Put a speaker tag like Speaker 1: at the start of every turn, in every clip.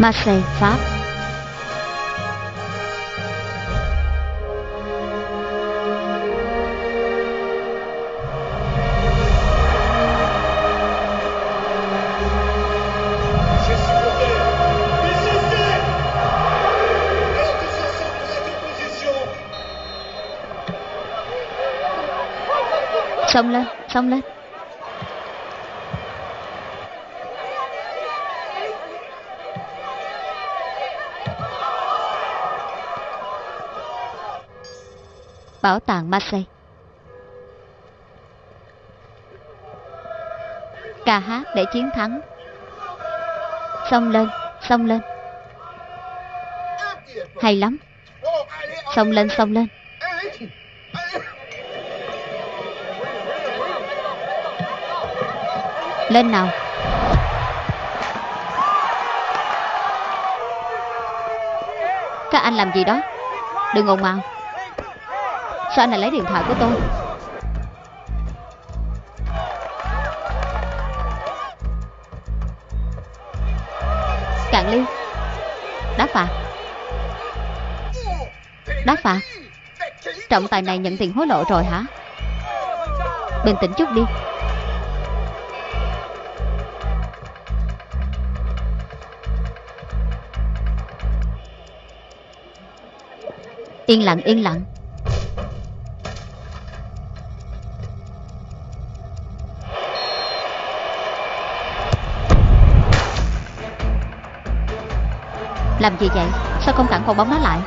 Speaker 1: Marseille, Pháp.
Speaker 2: Messieurs
Speaker 1: Xông lên, xông lên. Bảo tàng Marseille. Ca hát để chiến thắng. Xông lên, xông lên. Hay lắm. Xông lên, xông lên. Lên nào. Các anh làm gì đó? Đừng ồn ào. Sao anh lại lấy điện thoại của tôi? Cạn ly. Đá phạt. Đá phạt. Trọng tài này nhận tiền hối lộ rồi hả? Bình tĩnh chút đi. Yên lặng yên lặng. Làm gì vậy? Sao không tặng quả bóng nó lại?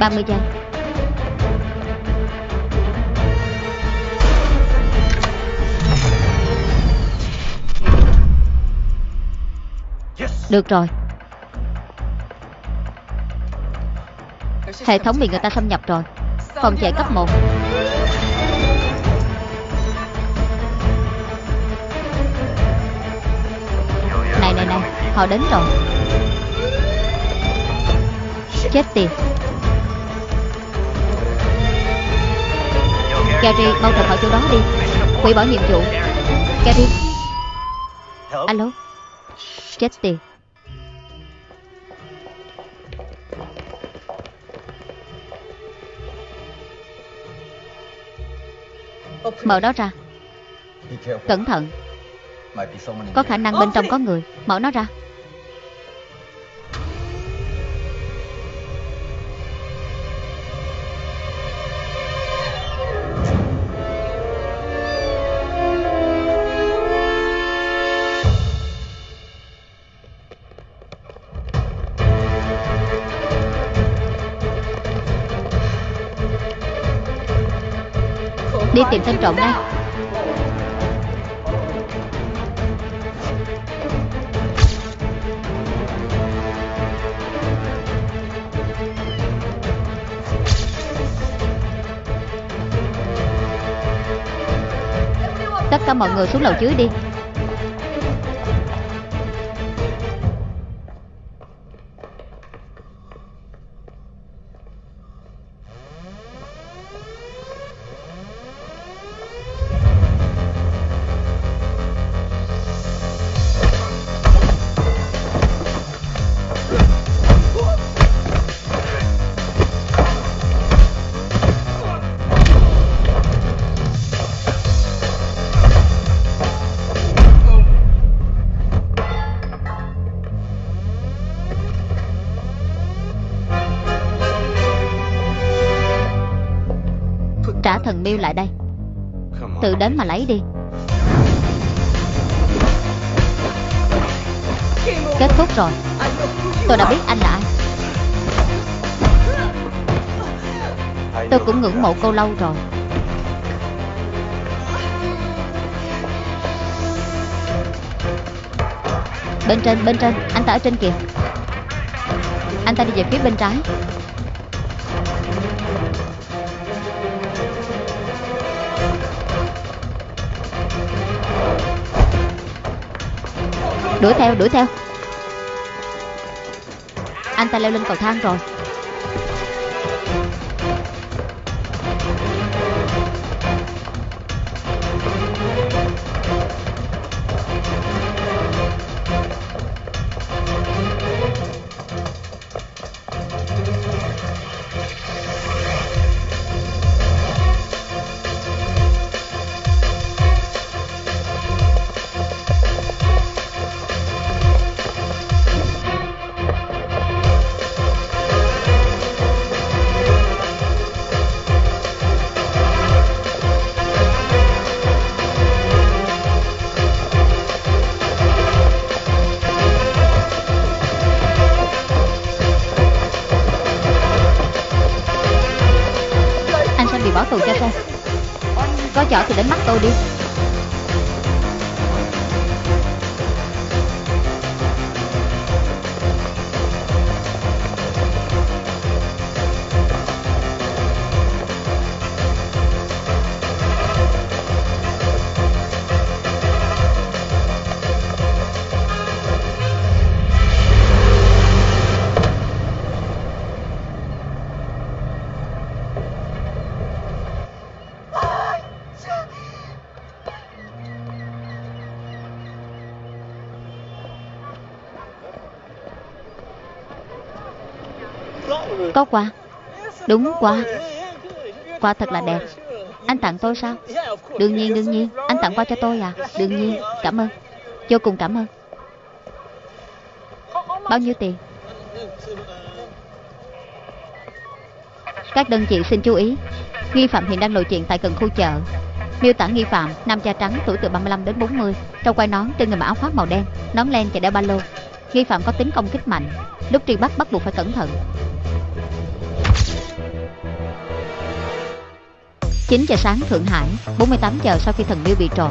Speaker 1: Ba mươi giây. Được rồi. Hệ thống bị người ta xâm nhập rồi. Phòng chạy cấp 1 Họ đến rồi Chết tiệt. Gary, mau rời khỏi chỗ đó đi. Hủy bỏ nhiệm vụ. Gary. Alo. Chết tiệt. Mở đó ra. Cẩn thận. Có khả năng bên trong có người. Mở nó ra. Tìm tên trộm đây. Tất cả mọi người xuống lầu dưới đi. Miêu lại đây. Tự đến mà lấy đi. Kết thúc rồi. Tôi đã biết anh là ai. Tôi cũng ngưỡng mộ cô lâu rồi. Bên trên, bên trên. Anh ta ở trên kìa. Anh ta đi về phía bên trái Đuổi theo, đuổi theo. Anh ta leo lên cầu thang rồi. Có quà? Đúng, quà. Quà thật là đẹp. Anh tặng tôi sao? Đương nhiên đương nhiên. Anh tặng quà cho tôi à? Đương nhiên. Cảm ơn. Vô cùng cảm ơn. Bao nhiêu tiền? Các đơn vị xin chú ý. Nghi phạm hiện đang lộ chuyện tại gần khu chợ. Miêu tả nghi phạm, Nam da trắng, tuổi từ 35 đến 40 Trong quai nón trên người mặc áo khoác màu đen, Nón len và đeo ba lô. Nghi phạm có tính công kích mạnh. Lúc truy bắt bắt buộc phải cẩn thận. 9 giờ sáng Thượng Hải 48 giờ sau khi thần miêu bị trộm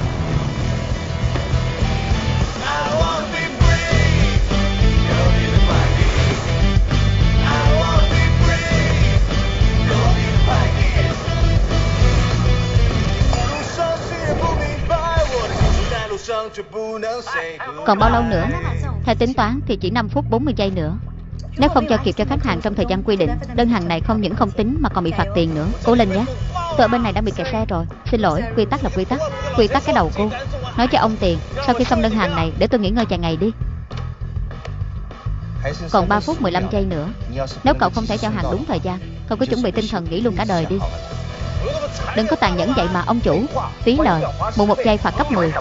Speaker 1: Còn bao lâu nữa? Theo tính toán thì chỉ 5 phút 40 giây nữa. Nếu không cho kịp cho khách hàng trong thời gian quy định Đơn hàng này không những không tính mà còn bị phạt tiền nữa. Cố lên nhé. Tôi ở bên này đã bị kẹt xe rồi. Xin lỗi, quy tắc là quy tắc. Quy tắc cái đầu cô. Nói cho ông tiền Sau khi xong đơn hàng này Để tôi nghỉ ngơi vài ngày đi. Còn 3 phút 15 giây nữa. Nếu cậu không thể giao hàng đúng thời gian Không có chuẩn bị tinh thần nghỉ luôn cả đời đi. Đừng có tàn nhẫn vậy mà, ông chủ. Phí lời. Một một giây phạt cấp 10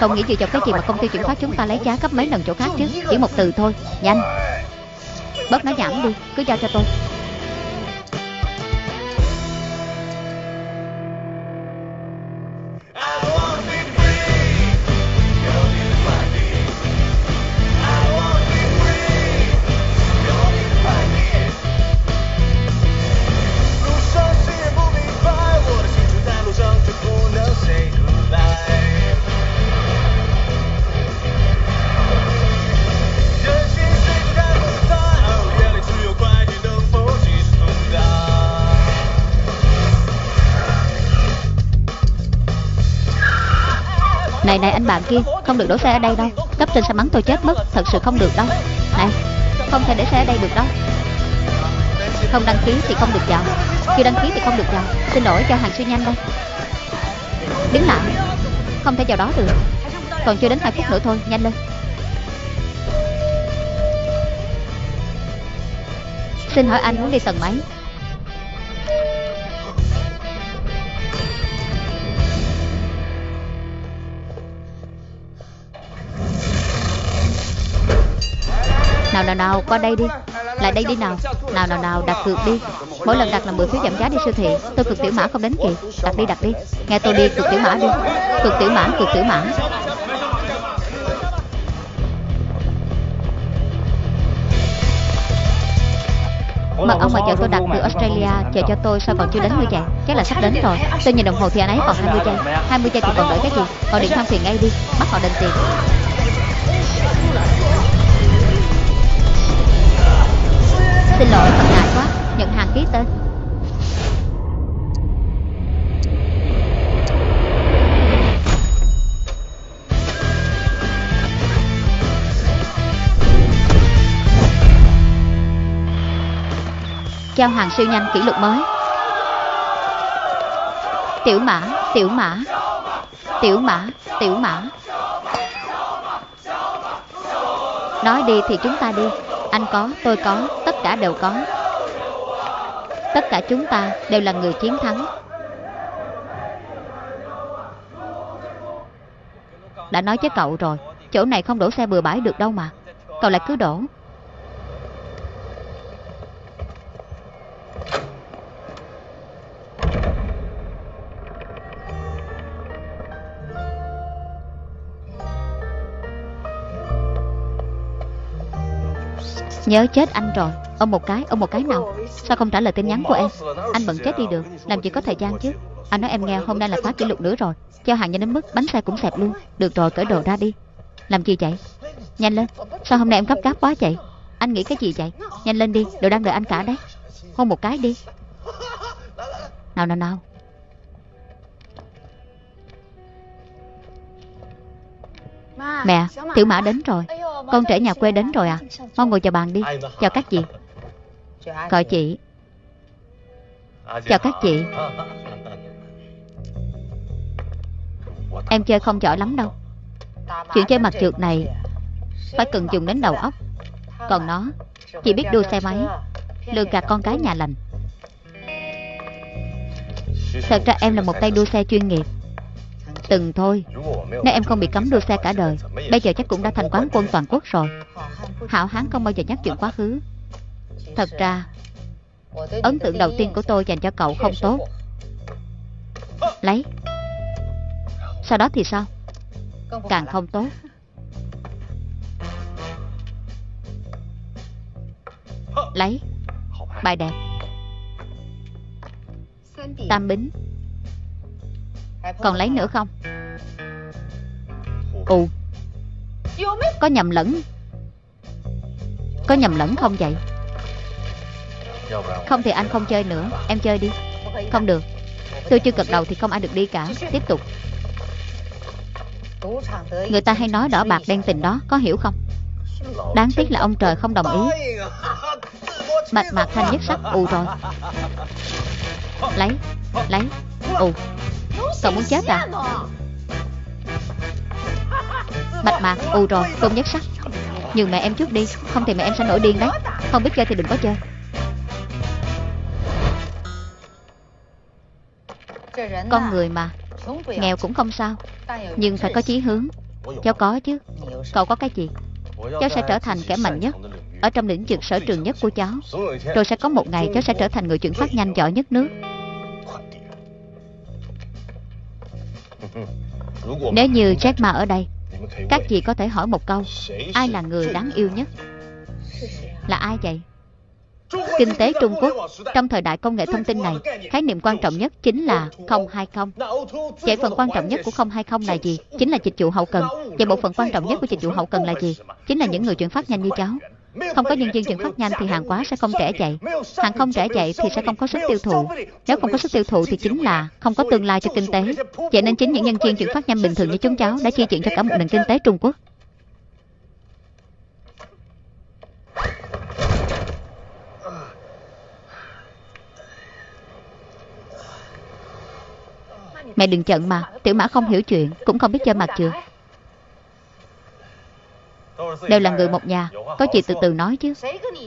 Speaker 1: Không nghĩ gì cho cái gì mà công ty chuyển phát chúng ta lấy giá cấp mấy lần chỗ khác chứ? Chỉ một từ thôi. Nhanh. Bớt nói nhảm đi. Cứ giao cho tôi. Bạn kia Không được đổ xe ở đây đâu. Cấp trên sẽ mắng tôi chết mất. Thật sự không được đâu. Này, Không thể để xe ở đây được đâu. Không đăng ký thì không được vào. Khi đăng ký thì không được vào. Xin lỗi cho hàng siêu nhanh đây. Đứng lại. Không thể vào đó được. Còn chưa đến 2 phút nữa thôi. Nhanh lên. Xin hỏi anh muốn đi tầng mấy? Nào nào nào, qua đây đi. Lại đây đi nào. Nào nào nào, đặt cược đi. Mỗi lần đặt là 10 phiếu giảm giá đi siêu thị. Tôi cực tiểu mã không đến kịp Đặt đi đặt đi. Nghe tôi đi cực tiểu mã đi. Cực tiểu mã cực tiểu mã. Mật ông mà chờ tôi đặt từ Australia, Chờ cho tôi, sao còn chưa đến nữa vậy Chắc là sắp đến rồi. Tôi nhìn đồng hồ thì anh ấy còn 20 giây. 20 giây thì còn đợi cái gì? Gọi điện thoại phiền ngay đi. Bắt họ đền tiền. Xin lỗi thật ngại quá. Nhận hàng ký tên. Giao hàng siêu nhanh kỷ lục mới. Tiểu mã, tiểu mã. Tiểu mã, tiểu mã. Nói đi thì chúng ta đi. Anh có, tôi có, cả đều có. Tất cả chúng ta đều là người chiến thắng. Đã nói với cậu rồi, Chỗ này không đổ xe bừa bãi được đâu mà. Cậu lại cứ đổ. Nhớ chết anh rồi. Ôm một cái, ôm một cái nào? Sao không trả lời tin nhắn của em? Anh bận chết đi được Làm gì có thời gian chứ. Anh nói em nghe hôm nay là phá kỷ lục nữa rồi. Giao hàng nhanh đến mức bánh xe cũng xẹp luôn. Được rồi cởi đồ ra đi. Làm gì vậy? Nhanh lên. Sao hôm nay em gấp gáp quá vậy? Anh nghĩ cái gì vậy? Nhanh lên đi Đồ đang đợi anh cả đấy. Hôn một cái đi. Nào nào nào. Mẹ Tiểu mã đến rồi con trẻ nhà quê đến rồi à? Mau ngồi chào bàn đi. Chào các chị. Gọi chị. Chào các chị. Em chơi không giỏi lắm đâu. Chuyện chơi mặt trượt này Phải cần dùng đến đầu óc. Còn nó, Chỉ biết đua xe máy, Lừa gạt con cái nhà lành. Thật ra em là một tay đua xe chuyên nghiệp. Từng thôi. Nếu em không bị cấm đua xe cả đời, Bây giờ chắc cũng đã thành quán quân toàn quốc rồi. Hảo hán không bao giờ nhắc chuyện quá khứ. Thật ra, Ấn tượng đầu tiên của tôi dành cho cậu không tốt. Lấy. Sau đó thì sao? Càng không tốt. Lấy. Bài đẹp. Tam bính. Còn lấy nữa không? Ù Có nhầm lẫn. Có nhầm lẫn không vậy? Không thì anh không chơi nữa. Em chơi đi. Không được. Tôi chưa gật đầu thì không ai được đi cả. Tiếp tục. Người ta hay nói đỏ bạc đen tình đó. Có hiểu không? Đáng tiếc là ông trời không đồng ý. Mạch mạc thanh nhất sắc. Ù rồi. Lấy. Lấy. Ù Cậu muốn chết à? Bạch mạc ù rồi, không nhất sắc. Nhường mẹ em chút đi, Không thì mẹ em sẽ nổi điên đấy. Không biết chơi thì đừng có chơi. Con người mà, Nghèo cũng không sao, Nhưng phải có chí hướng. Cháu có chứ. Cậu có cái gì? Cháu sẽ trở thành kẻ mạnh nhất, Ở trong lĩnh vực sở trường nhất của cháu. Rồi sẽ có một ngày cháu sẽ trở thành người chuyển phát nhanh giỏi nhất nước. Nếu như Jack Ma ở đây, Các chị có thể hỏi một câu, Ai là người đáng yêu nhất? Là ai vậy? Kinh tế Trung Quốc, Trong thời đại công nghệ thông tin này, Khái niệm quan trọng nhất chính là 020 Vậy phần quan trọng nhất của 020 là gì? Chính là dịch vụ hậu cần. Vậy bộ phận quan trọng nhất của dịch vụ hậu cần là gì? Chính là những người chuyển phát nhanh như cháu không có nhân viên chuyển phát nhanh thì hàng hóa sẽ không trẻ chạy Hàng không trẻ chạy thì sẽ không có sức tiêu thụ. Nếu không có sức tiêu thụ thì chính là không có tương lai cho kinh tế. Vậy nên chính những nhân viên chuyển phát nhanh bình thường như chúng cháu Đã chi chuyện cho cả một nền kinh tế Trung Quốc. Mẹ đừng giận mà Tiểu mã không hiểu chuyện Cũng không biết chơi mặt trượt Đều là người một nhà. Có gì từ từ nói chứ.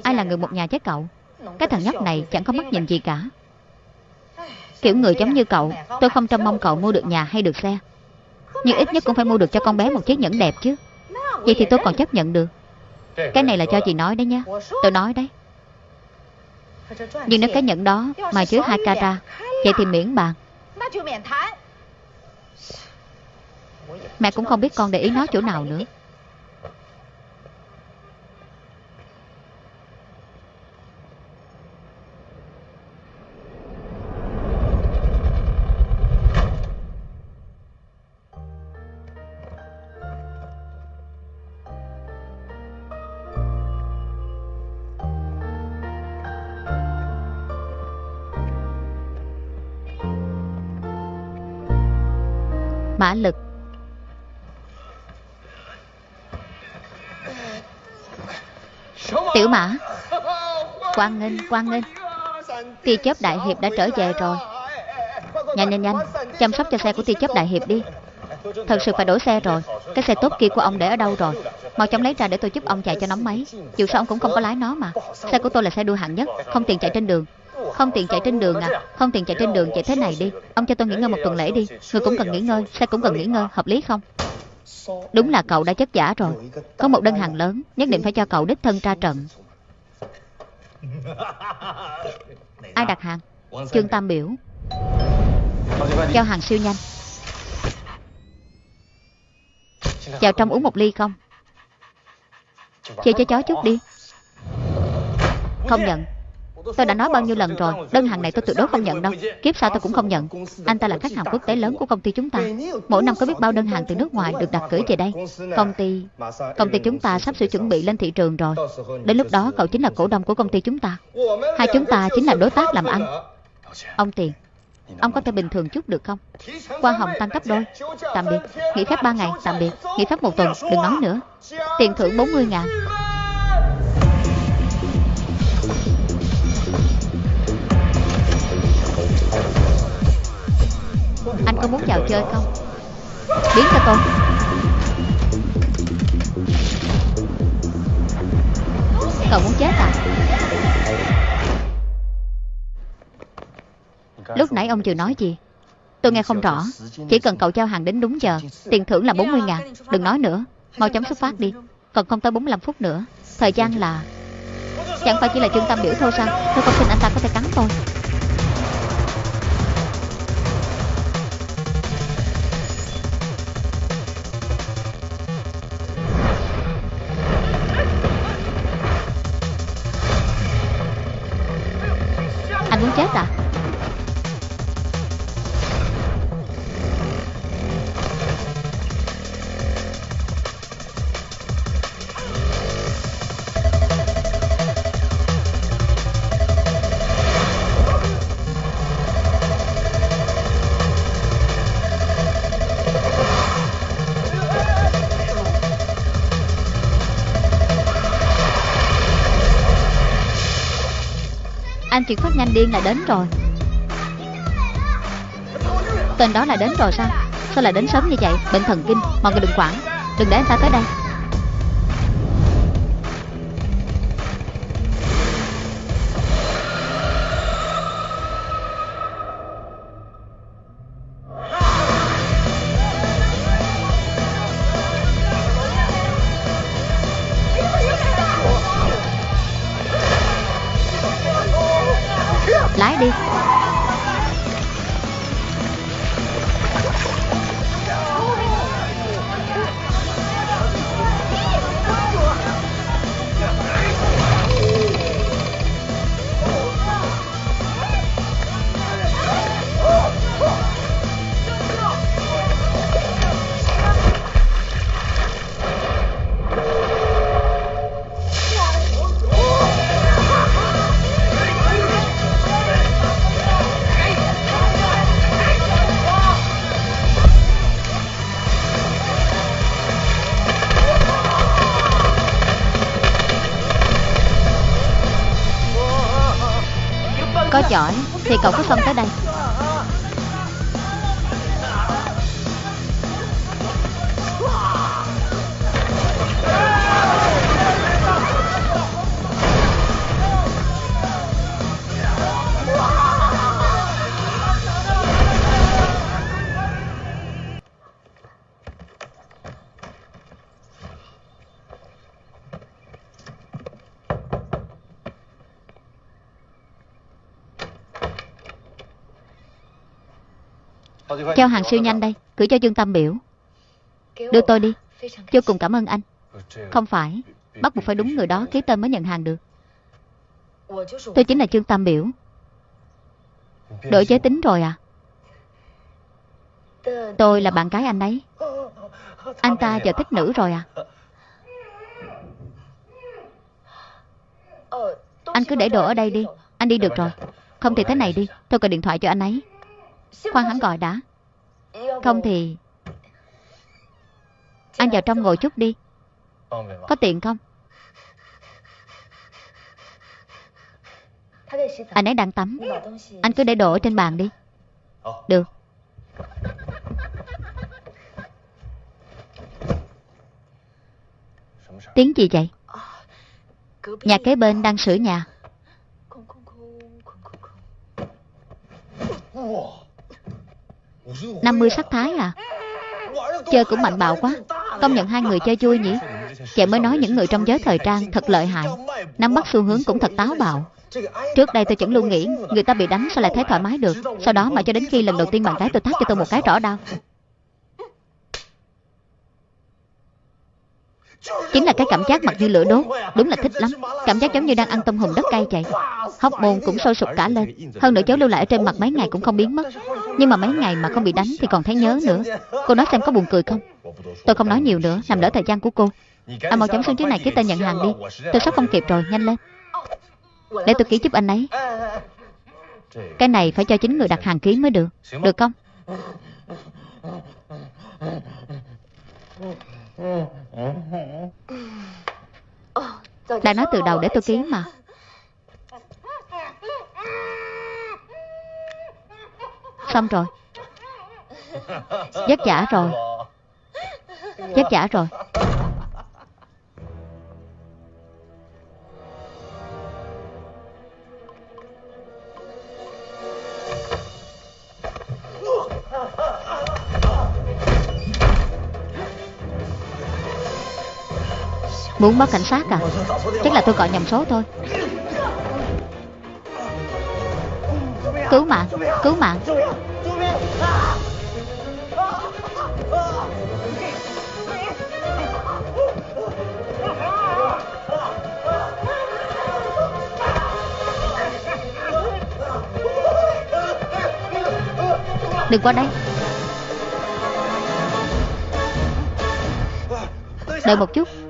Speaker 1: Ai là người một nhà chứ cậu? Cái thằng nhóc này chẳng có mắt nhìn gì cả. Kiểu người giống như cậu Tôi không trông mong cậu mua được nhà hay được xe. Nhưng ít nhất cũng phải mua được cho con bé một chiếc nhẫn đẹp chứ. Vậy thì tôi còn chấp nhận được. Cái này là cho chị nói đấy nhá. Tôi nói đấy. Nhưng nếu cái nhẫn đó mà chứa hai cara, Vậy thì miễn bàn Mẹ cũng không biết con để ý nói chỗ nào nữa. Mã lực. Tiểu mã. Quan nghênh, quan nghênh. Tia chớp đại hiệp đã trở về rồi. Nhanh nhanh nhanh. Chăm sóc cho xe của tia chớp đại hiệp đi. Thật sự phải đổi xe rồi. Cái xe tốt kia của ông để ở đâu rồi? Mau chóng lấy ra để tôi giúp ông chạy cho nóng máy. Dù sao ông cũng không có lái nó mà. Xe của tôi là xe đua hạng nhất Không tiền chạy trên đường. Không tiền chạy trên đường à? Không tiền chạy trên đường chạy thế này đi. Ông cho tôi nghỉ ngơi một tuần lễ đi. Người cũng cần nghỉ ngơi Xe cũng cần nghỉ ngơi. Hợp lý không? Đúng là cậu đã chất giả rồi. Có một đơn hàng lớn Nhất định phải cho cậu đích thân ra trận. Ai đặt hàng? Trương Tam Biểu. Giao hàng siêu nhanh. Vào trong uống một ly không? Chia cho chó chút đi. Không nhận Tôi đã nói bao nhiêu lần rồi, Đơn hàng này tôi tuyệt đối không nhận đâu. Kiếp sau tôi cũng không nhận. Anh ta là khách hàng quốc tế lớn của công ty chúng ta. Mỗi năm có biết bao đơn hàng từ nước ngoài được đặt gửi về đây. Công ty Công ty chúng ta sắp sửa chuẩn bị lên thị trường rồi. Đến lúc đó, cậu chính là cổ đông của công ty chúng ta. Hai chúng ta chính là đối tác làm ăn. Ông Tiền, Ông có thể bình thường chút được không? Hoa hồng tăng gấp đôi. Tạm biệt. Nghỉ phép 3 ngày. Tạm biệt. Nghỉ phép một tuần. Đừng nói nữa. Tiền thưởng 40 ngàn. Anh có muốn vào chơi không? Biến cho tôi. Cậu muốn chết à? Lúc nãy ông chưa nói gì? Tôi nghe không rõ. Chỉ cần cậu giao hàng đến đúng giờ, Tiền thưởng là 40 ngàn. Đừng nói nữa. Mau chóng xuất phát đi. Còn không tới 45 phút nữa. Thời gian là Chẳng phải chỉ là trung tâm biểu thôi sao? Tôi không tin anh ta có thể cắn tôi. Anh chuyển phát nhanh điên là đến rồi. Tên đó là đến rồi sao? Sao lại đến sớm như vậy? Bệnh thần kinh, Mọi người đừng quản. Đừng để anh ta tới đây. Cậu có xông tới đây. Giao hàng siêu nhanh đây, Gửi cho Dương Tâm Biểu. Đưa tôi đi. Vô cùng cảm ơn anh. Không phải, Bắt buộc phải đúng người đó, ký tên mới nhận hàng được. Tôi chính là Trương Tam Biểu. Đổi giới tính rồi à? Tôi là bạn gái anh ấy. Anh ta giờ thích nữ rồi à? Anh cứ để đồ ở đây đi. Anh đi được rồi. Không thì thế này đi. Tôi gọi điện thoại cho anh ấy. Khoan hắn gọi đã. Không thì Anh vào trong ngồi chút đi. Có tiền không? Anh ấy đang tắm. Anh cứ để đồ ở trên bàn đi. Được. Tiếng gì vậy? Nhà kế bên đang sửa nhà 50 sắc thái à? Chơi cũng mạnh bạo quá. Công nhận hai người chơi vui nhỉ? Chị mới nói những người trong giới thời trang thật lợi hại. Nắm bắt xu hướng cũng thật táo bạo. Trước đây tôi chẳng luôn nghĩ Người ta bị đánh sao lại thấy thoải mái được. Sau đó mà cho đến khi lần đầu tiên bạn gái tôi tát cho tôi một cái rõ đau. Chính là cái cảm giác mặt như lửa đốt. Đúng là thích lắm. Cảm giác giống như đang ăn tôm hùm đất cay vậy Hóc môn cũng sôi sục cả lên. Hơn nữa cháu lưu lại ở trên mặt mấy ngày cũng không biến mất. Nhưng mà mấy ngày mà không bị đánh thì còn thấy nhớ nữa. Cô nói xem có buồn cười không? Tôi không nói nhiều nữa. Làm lỡ thời gian của cô. À mau chóng xuống dưới này ký tên nhận hàng đi. Tôi sắp không kịp rồi. Nhanh lên. Để tôi ký giúp anh ấy. Cái này phải cho chính người đặt hàng ký mới được. Được không? Đã nói từ đầu để tôi ký mà. Xong rồi. Vất vả rồi. Vất vả rồi. Muốn báo cảnh sát à? Chắc là tôi gọi nhầm số thôi. Cứu mạng Cứu mạng. Đừng qua đây. Đợi một chút.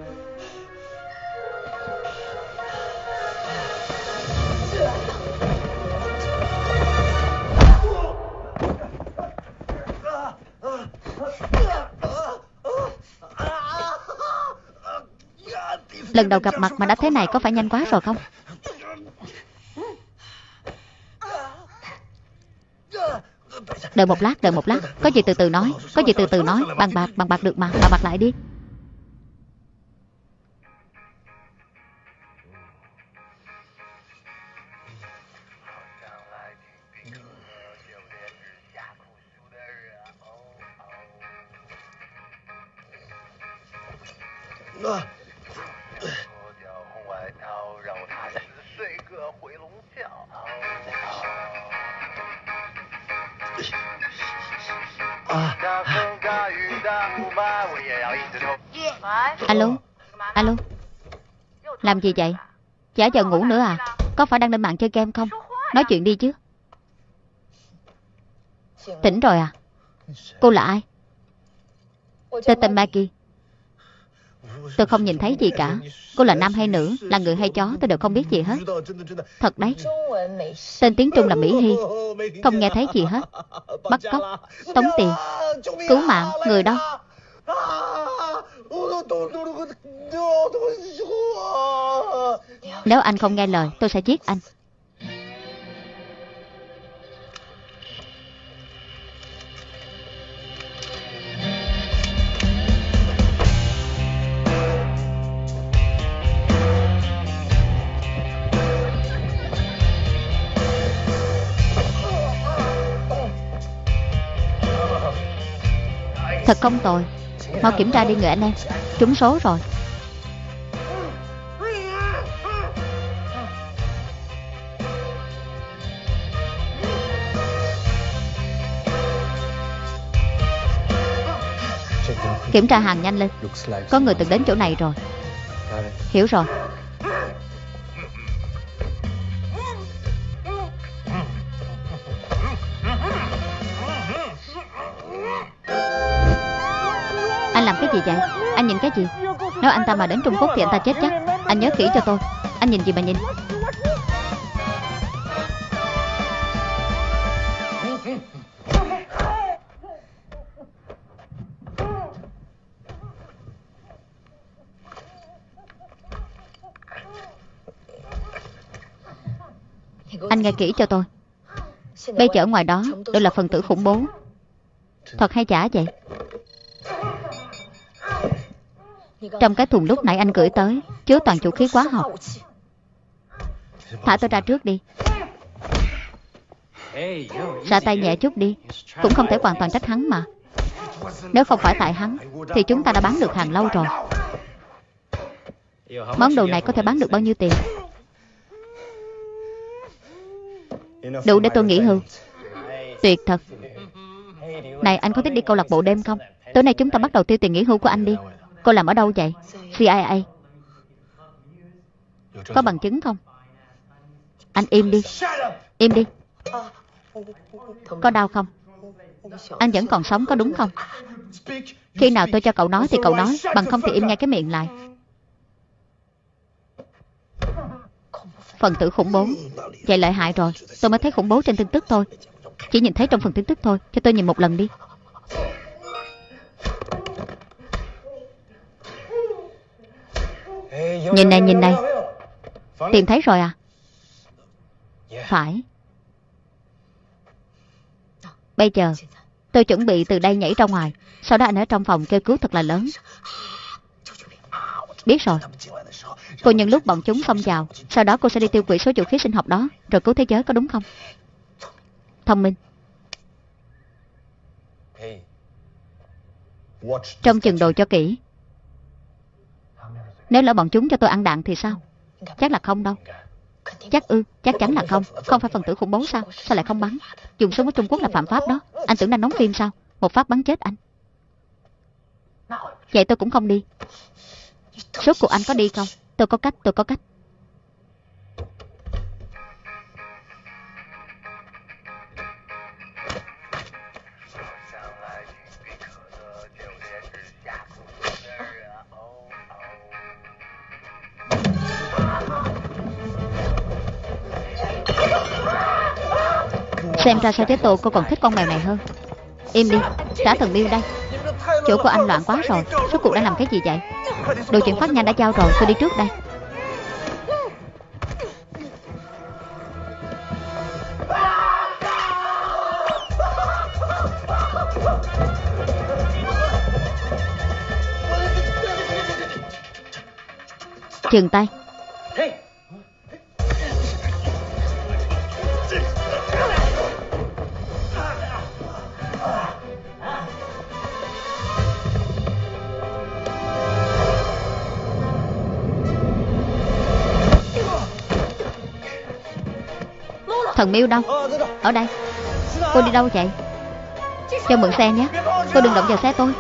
Speaker 1: Lần đầu gặp mặt mà đã thế này có phải nhanh quá rồi không? Đợi một lát, đợi một lát. Có gì từ từ nói Có gì từ từ nói. Bằng bạc, bằng bạc được mà Bằng bạc lại đi. Alo? Alo? Làm gì vậy? Chả giờ ngủ nữa à? Có phải đang lên mạng chơi game không? Nói chuyện đi chứ. Tỉnh rồi à? Cô là ai? Tôi tên Maggie. Tôi không nhìn thấy gì cả. Cô là nam hay nữ? Là người hay chó? Tôi đều không biết gì hết. Thật đấy. Tên tiếng Trung là Mỹ Hy. Không nghe thấy gì hết. Bắt cóc, Tống tiền, Cứu mạng, Người đâu nếu anh không nghe lời Tôi sẽ giết anh Thật không tồi Mau kiểm tra đi người anh em. Trúng số rồi. Kiểm tra hàng nhanh lên. Có người từng đến chỗ này rồi. Hiểu rồi. Gì vậy? Anh nhìn cái gì? Nếu anh ta mà đến Trung Quốc thì anh ta chết chắc. Anh nhớ kỹ cho tôi. Anh nhìn gì mà nhìn? Anh nghe kỹ cho tôi. Bây giờ ở ngoài đó đều là phần tử khủng bố. Thật hay giả vậy? Trong cái thùng lúc nãy anh gửi tới, Chứa toàn vũ khí hóa học Thả tôi ra trước đi. Ra tay nhẹ chút đi. Cũng không thể hoàn toàn trách hắn mà. Nếu không phải tại hắn, Thì chúng ta đã bán được hàng lâu rồi. Món đồ này có thể bán được bao nhiêu tiền? Đủ để tôi nghỉ hưu Tuyệt thật. Này, anh có thích đi câu lạc bộ đêm không? Tối nay chúng ta bắt đầu tiêu tiền nghỉ hưu của anh đi. Cô làm ở đâu vậy? CIA Có bằng chứng không? Anh im đi. Im đi. Có đau không? Anh vẫn còn sống có đúng không? Khi nào tôi cho cậu nói thì cậu nói, Bằng không thì im ngay cái miệng lại. Phần tử khủng bố. Vậy lợi hại rồi. Tôi mới thấy khủng bố trên tin tức thôi. Chỉ nhìn thấy trong phần tin tức thôi, Cho tôi nhìn một lần đi. Nhìn này nhìn này. Tìm thấy rồi à? Phải. Bây giờ Tôi chuẩn bị từ đây nhảy ra ngoài. Sau đó anh ở trong phòng kêu cứu thật là lớn. Biết rồi. Cô nhân lúc bọn chúng xông vào Sau đó cô sẽ đi tiêu hủy số vũ khí sinh học đó Rồi cứu thế giới có đúng không? Thông minh. Trong chừng đồ cho kỹ nếu lỡ bọn chúng cho tôi ăn đạn thì sao? Chắc là không đâu. Chắc ư, chắc chắn là không. Không phải phần tử khủng bố sao? Sao lại không bắn? Dùng súng ở Trung Quốc là phạm pháp đó. Anh tưởng đang đóng phim sao? Một phát bắn chết anh. Vậy tôi cũng không đi. Số của anh có đi không? Tôi có cách, tôi có cách. Xem ra sao thế tổ cô còn thích con mèo này hơn. Im đi, trả thần miêu đây. Chỗ của anh loạn quá rồi Số cuộc đã làm cái gì vậy? Đồ chuyện phát nhanh đã giao rồi, tôi đi trước đây. Chừng tay. Thần miêu đâu? Ở đây. Cô đi đâu vậy? Cho mượn xe nhé. Cô đừng động vào xe tôi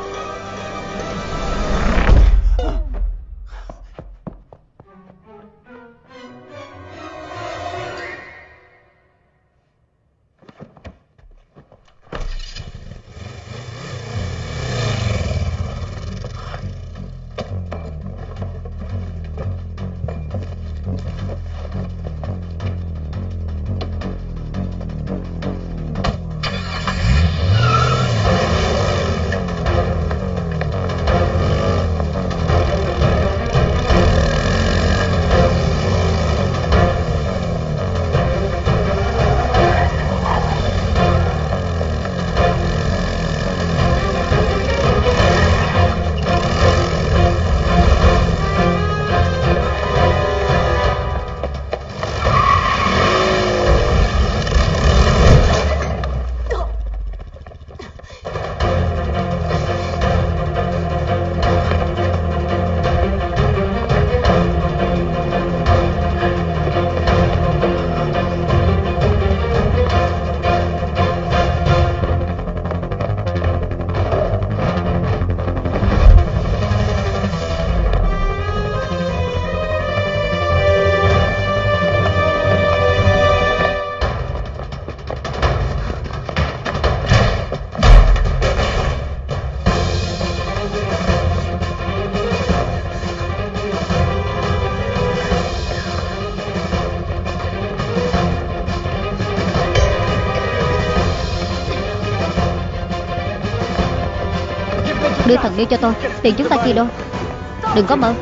Speaker 1: Đưa cho tôi. Tiền chúng ta chia đôi Đừng có mơ.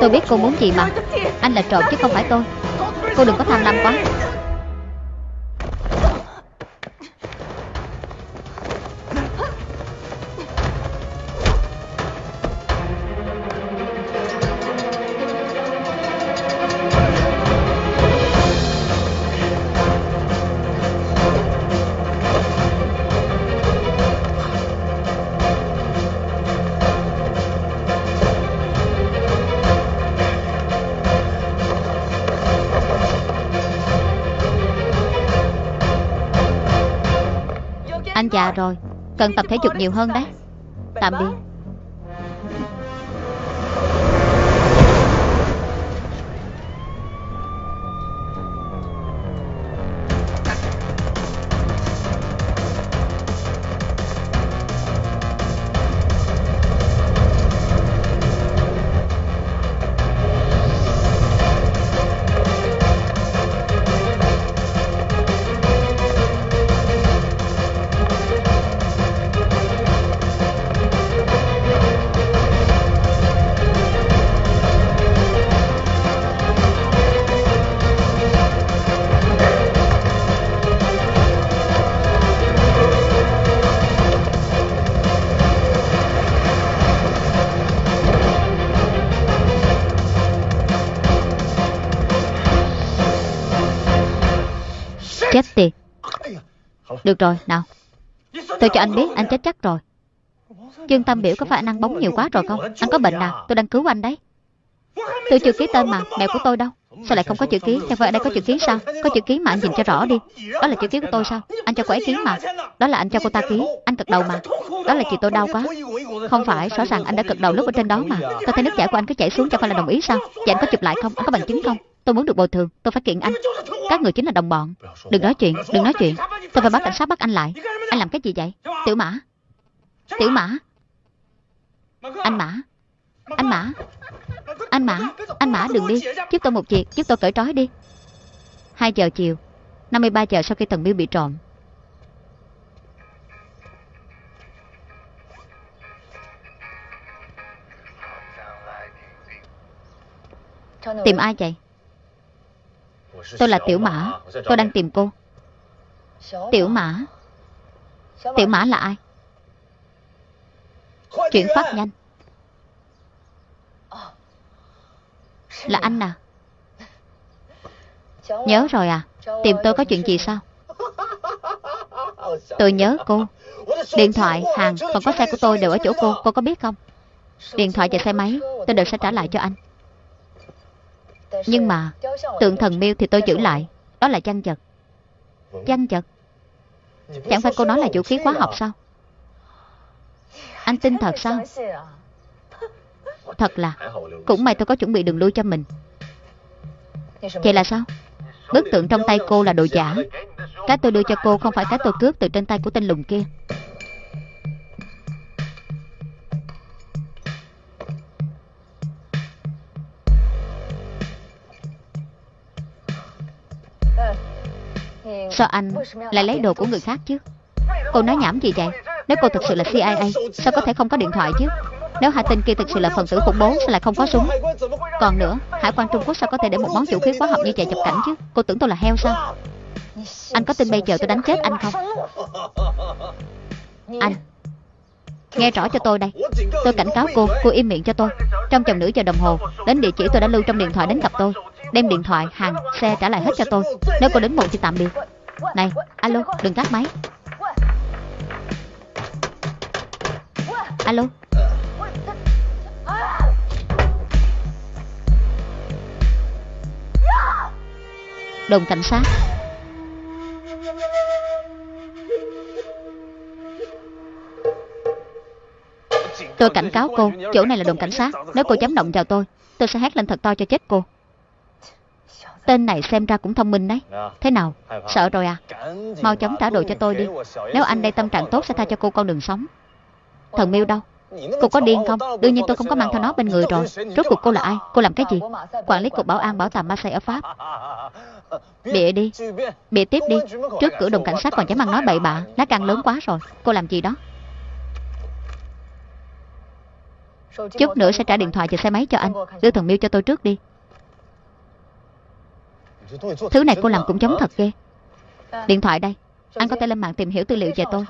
Speaker 1: Tôi biết cô muốn gì mà. Anh là trộm chứ không phải tôi. Cô đừng có tham lam quá. Già rồi Cần tập thể dục nhiều hơn đấy. Tạm biệt. Được rồi, nào. Tôi cho anh biết anh chết chắc rồi. Dương Tâm biểu có phải anh ăn bóng nhiều quá rồi không? Anh có bệnh à Tôi đang cứu anh đấy. Tôi chưa ký tên mà mẹ của tôi đâu. Sao lại không có chữ ký? Chẳng phải ở đây có chữ ký sao? Có chữ ký mà anh nhìn cho rõ đi. Đó là chữ ký của tôi sao? Anh cho cô ấy ký mà. Đó là anh cho cô ta ký. Anh cực đầu mà. Đó là chị tôi đau quá. Không phải Rõ ràng anh đã cực đầu lúc ở trên đó mà. Tôi thấy nước chảy của anh cứ chảy xuống Chẳng phải là đồng ý sao? Vậy anh có chụp lại không? Anh có bằng chứng không? Tôi muốn được bồi thường Tôi phải kiện anh. Các người chính là đồng bọn. Đừng nói chuyện Đừng nói chuyện. Tôi phải bắt cảnh sát bắt anh lại. Anh làm cái gì vậy? Tiểu Mã. Tiểu Mã. Anh Mã. Anh Mã. Anh Mã. Anh Mã đừng đi. Giúp tôi một việc Giúp tôi cởi trói đi. 2 giờ chiều 53 giờ sau khi thần miêu bị trộm. Tìm ai vậy Tôi là Tiểu Mã. Tôi đang tìm cô. Tiểu Mã. Tiểu Mã là ai? Chuyển phát nhanh. Là anh à? Nhớ rồi à? Tìm tôi có chuyện gì sao? Tôi nhớ cô. Điện thoại, hàng, còn có xe của tôi đều ở chỗ cô. Cô có biết không? Điện thoại và xe máy tôi đều sẽ trả lại cho anh. Nhưng mà, Tượng thần miêu thì tôi giữ lại. Đó là chăn vật Chăn vật Chẳng phải cô nói là vũ khí hóa học sao? Anh tin thật sao? Thật là, Cũng may tôi có chuẩn bị đường lui cho mình. Vậy là sao? Bức tượng trong tay cô là đồ giả. Cái tôi đưa cho cô không phải cái tôi cướp từ trên tay của tên lùng kia. Sao anh lại lấy đồ của người khác chứ? Cô nói nhảm gì vậy? Nếu cô thực sự là CIA Sao có thể không có điện thoại chứ? Nếu hai tên kia thực sự là phần tử khủng bố, Sao lại không có súng? Còn nữa, Hải quan Trung Quốc sao có thể để một món vũ khí hóa học như vậy nhập cảnh chứ? Cô tưởng tôi là heo sao? Anh có tin bây giờ tôi đánh chết anh không? Anh, Nghe rõ cho tôi đây. Tôi cảnh cáo cô Cô im miệng cho tôi. Trong vòng nửa giờ đồng hồ, Đến địa chỉ tôi đã lưu trong điện thoại đến gặp tôi. Đem điện thoại, hàng, xe trả lại hết cho tôi. Nếu cô đến muộn thì tạm biệt. Này, alo, đừng cắt máy. Alo. Đồn cảnh sát. Tôi cảnh cáo cô Chỗ này là đồn cảnh sát. Nếu cô dám động vào tôi Tôi sẽ hét lên thật to cho chết cô. Tên này xem ra cũng thông minh đấy. Thế nào? Sợ rồi à? Mau chóng trả đồ cho tôi đi. Nếu anh đây tâm trạng tốt sẽ tha cho cô con đường sống. Thần miêu đâu? Cô có điên không? Đương nhiên tôi không có mang theo nó bên người rồi. Rốt cuộc cô là ai? Cô làm cái gì? Quản lý cục bảo an bảo tàng Marseille ở Pháp. Bịa đi. Bịa tiếp đi. Trước cửa đồn cảnh sát còn dám ăn nói bậy bạ. Lá gan lớn quá rồi. Cô làm gì đó? Chút nữa sẽ trả điện thoại và xe máy cho anh. Đưa thần miêu cho tôi trước đi Thứ này cô làm cũng giống thật ghê. Điện thoại đây. Anh có thể lên mạng tìm hiểu tư liệu về tôi.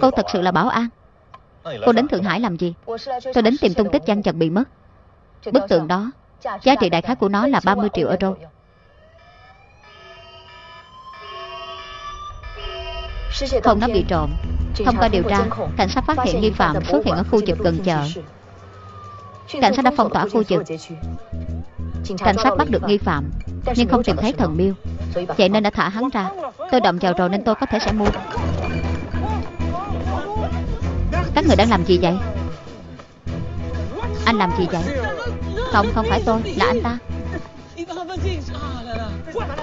Speaker 1: Cô thật sự là bảo an. Cô đến Thượng Hải làm gì? Tôi đến tìm tung tích Giang Trần bị mất. Bức tượng đó Giá trị đại khái của nó là 30 triệu euro. Không nó bị trộm. Thông qua điều tra Cảnh sát phát hiện nghi phạm xuất hiện ở khu vực gần chợ Cảnh sát đã phong tỏa khu vực. Cảnh sát bắt được nghi phạm, Nhưng không tìm thấy thần miêu Vậy nên đã thả hắn ra. Tôi động vào rồi nên tôi có thể sẽ mua. Các người đang làm gì vậy? Anh làm gì vậy? Không không phải tôi, Là anh ta.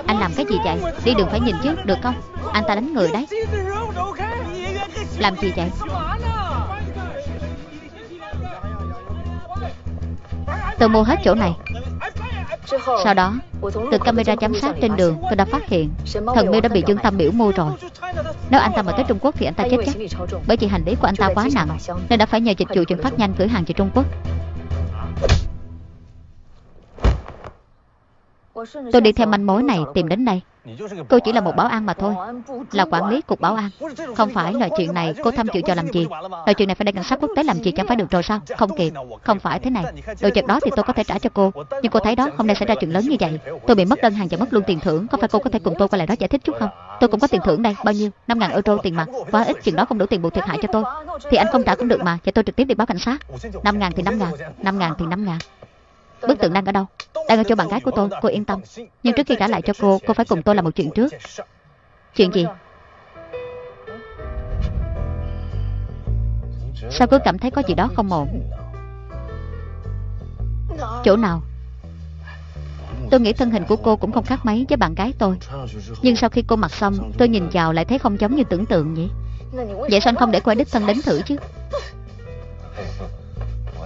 Speaker 1: Anh làm cái gì vậy? Đi đường phải nhìn chứ, được không? Anh ta đánh người đấy. Làm gì vậy? Tôi mua hết chỗ này. Sau đó, Từ camera giám sát trên đường, Tôi đã phát hiện Thần miêu đã bị Dương Tâm biểu mua rồi. Nếu anh ta mà tới Trung Quốc thì anh ta chết chắc. Bởi vì hành lý của anh ta quá nặng, Nên đã phải nhờ dịch vụ chuyển phát nhanh gửi hàng về Trung Quốc. Tôi đi theo manh mối này tìm đến đây. Cô chỉ là một bảo an mà thôi. Là quản lý cục bảo an. Không phải loại chuyện này cô tham dự cho làm gì. Loại chuyện này phải để cảnh sát quốc tế làm gì chẳng phải được rồi sao? Không kịp. Không phải thế này. Đồ vật đó thì tôi có thể trả cho cô. Nhưng cô thấy đó, hôm nay xảy ra chuyện lớn như vậy. Tôi bị mất đơn hàng và mất luôn tiền thưởng. Có phải cô có thể cùng tôi qua lại đó giải thích chút không? Tôi cũng có tiền thưởng đây. Bao nhiêu? 5.000 euro tiền mặt. Quá ít. Chuyện đó không đủ tiền bù thiệt hại cho tôi. Thì anh không trả cũng được mà. Vậy tôi trực tiếp đi báo cảnh sát. 5.000 thì 5.000 5.000 thì 5.000 Bức tượng đang ở đâu? Đang ở chỗ bạn gái của tôi, Cô yên tâm. Nhưng trước khi trả lại cho cô Cô phải cùng tôi làm một chuyện trước. Chuyện gì? Sao cứ cảm thấy có gì đó không ổn? Chỗ nào? Tôi nghĩ thân hình của cô cũng không khác mấy với bạn gái tôi. Nhưng sau khi cô mặc xong, Tôi nhìn vào lại thấy không giống như tưởng tượng vậy Vậy sao anh không để cô ấy đích thân đến thử chứ?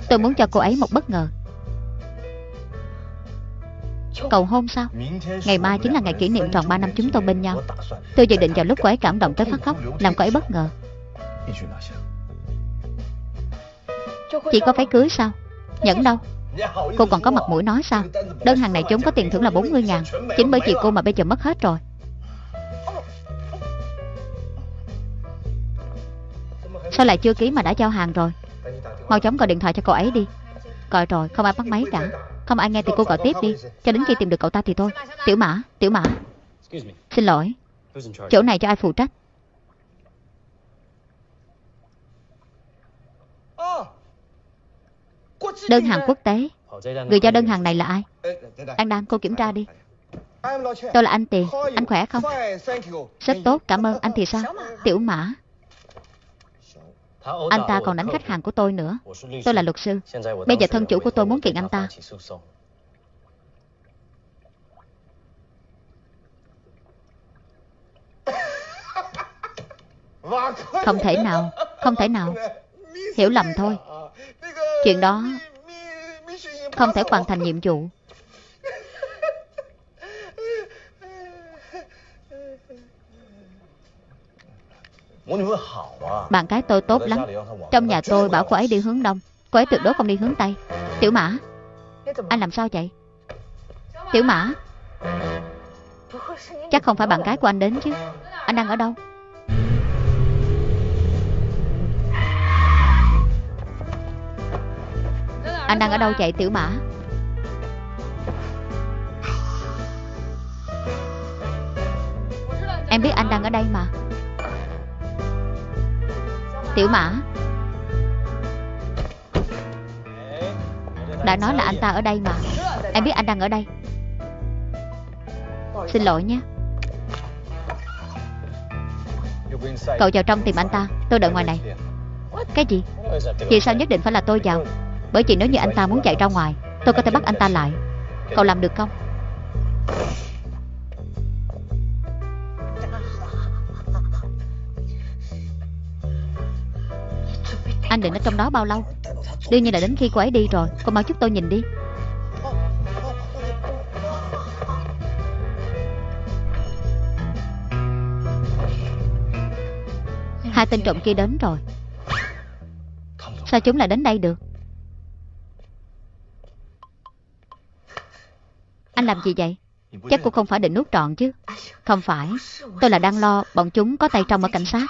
Speaker 1: Tôi muốn cho cô ấy một bất ngờ. Cầu hôn sao? Ngày mai chính là ngày kỷ niệm tròn 3 năm chúng tôi bên nhau. Tôi dự định vào lúc cô ấy cảm động tới phát khóc, Làm cô ấy bất ngờ. Chị có váy cưới sao? Nhẫn đâu? Cô còn có mặt mũi nói sao? Đơn hàng này chúng có tiền thưởng là 40 ngàn. Chính bởi chị cô mà bây giờ mất hết rồi. Sao lại chưa ký mà đã giao hàng rồi? Mau chóng gọi điện thoại cho cô ấy đi. Gọi rồi, không ai bắt máy cả. Không ai nghe thì cô gọi tiếp đi. Cho đến khi tìm được cậu ta thì thôi. Tiểu mã, tiểu mã. Xin lỗi. Chỗ này cho ai phụ trách? Đơn hàng quốc tế. Người giao đơn hàng này là ai? Đang đang cô kiểm tra đi. Tôi là anh Tiền Anh khỏe không? Rất tốt cảm ơn. Anh thì sao? Tiểu mã Anh ta còn đánh khách hàng của tôi nữa. Tôi là luật sư. Bây giờ thân chủ của tôi muốn kiện anh ta. Không thể nào Không thể nào. Hiểu lầm thôi. Chuyện đó Không thể hoàn thành nhiệm vụ Bạn gái tôi tốt lắm. Trong nhà tôi bảo cô ấy đi hướng đông. Cô ấy tuyệt đối không đi hướng tây. Tiểu mã Anh làm sao vậy? Tiểu mã Chắc không phải bạn gái của anh đến chứ. Anh đang ở đâu? Anh đang ở đâu vậy tiểu mã? Em biết anh đang ở đây mà Tiểu mã. Đã nói là anh ta ở đây mà. Em biết anh đang ở đây. Xin lỗi nhé. Cậu vào trong tìm anh ta. Tôi đợi ngoài này. Cái gì? Vì sao nhất định phải là tôi vào? Bởi vì nếu như anh ta muốn chạy ra ngoài, Tôi có thể bắt anh ta lại. Cậu làm được không? Anh định ở trong đó bao lâu? Đương nhiên là đến khi cô ấy đi rồi. Cô mau giúp tôi nhìn đi. Hai tên trộm kia đến rồi. Sao chúng lại đến đây được? Anh làm gì vậy? Chắc cô không phải định nuốt trọn chứ. Không phải. Tôi là đang lo bọn chúng có tay trong ở cảnh sát.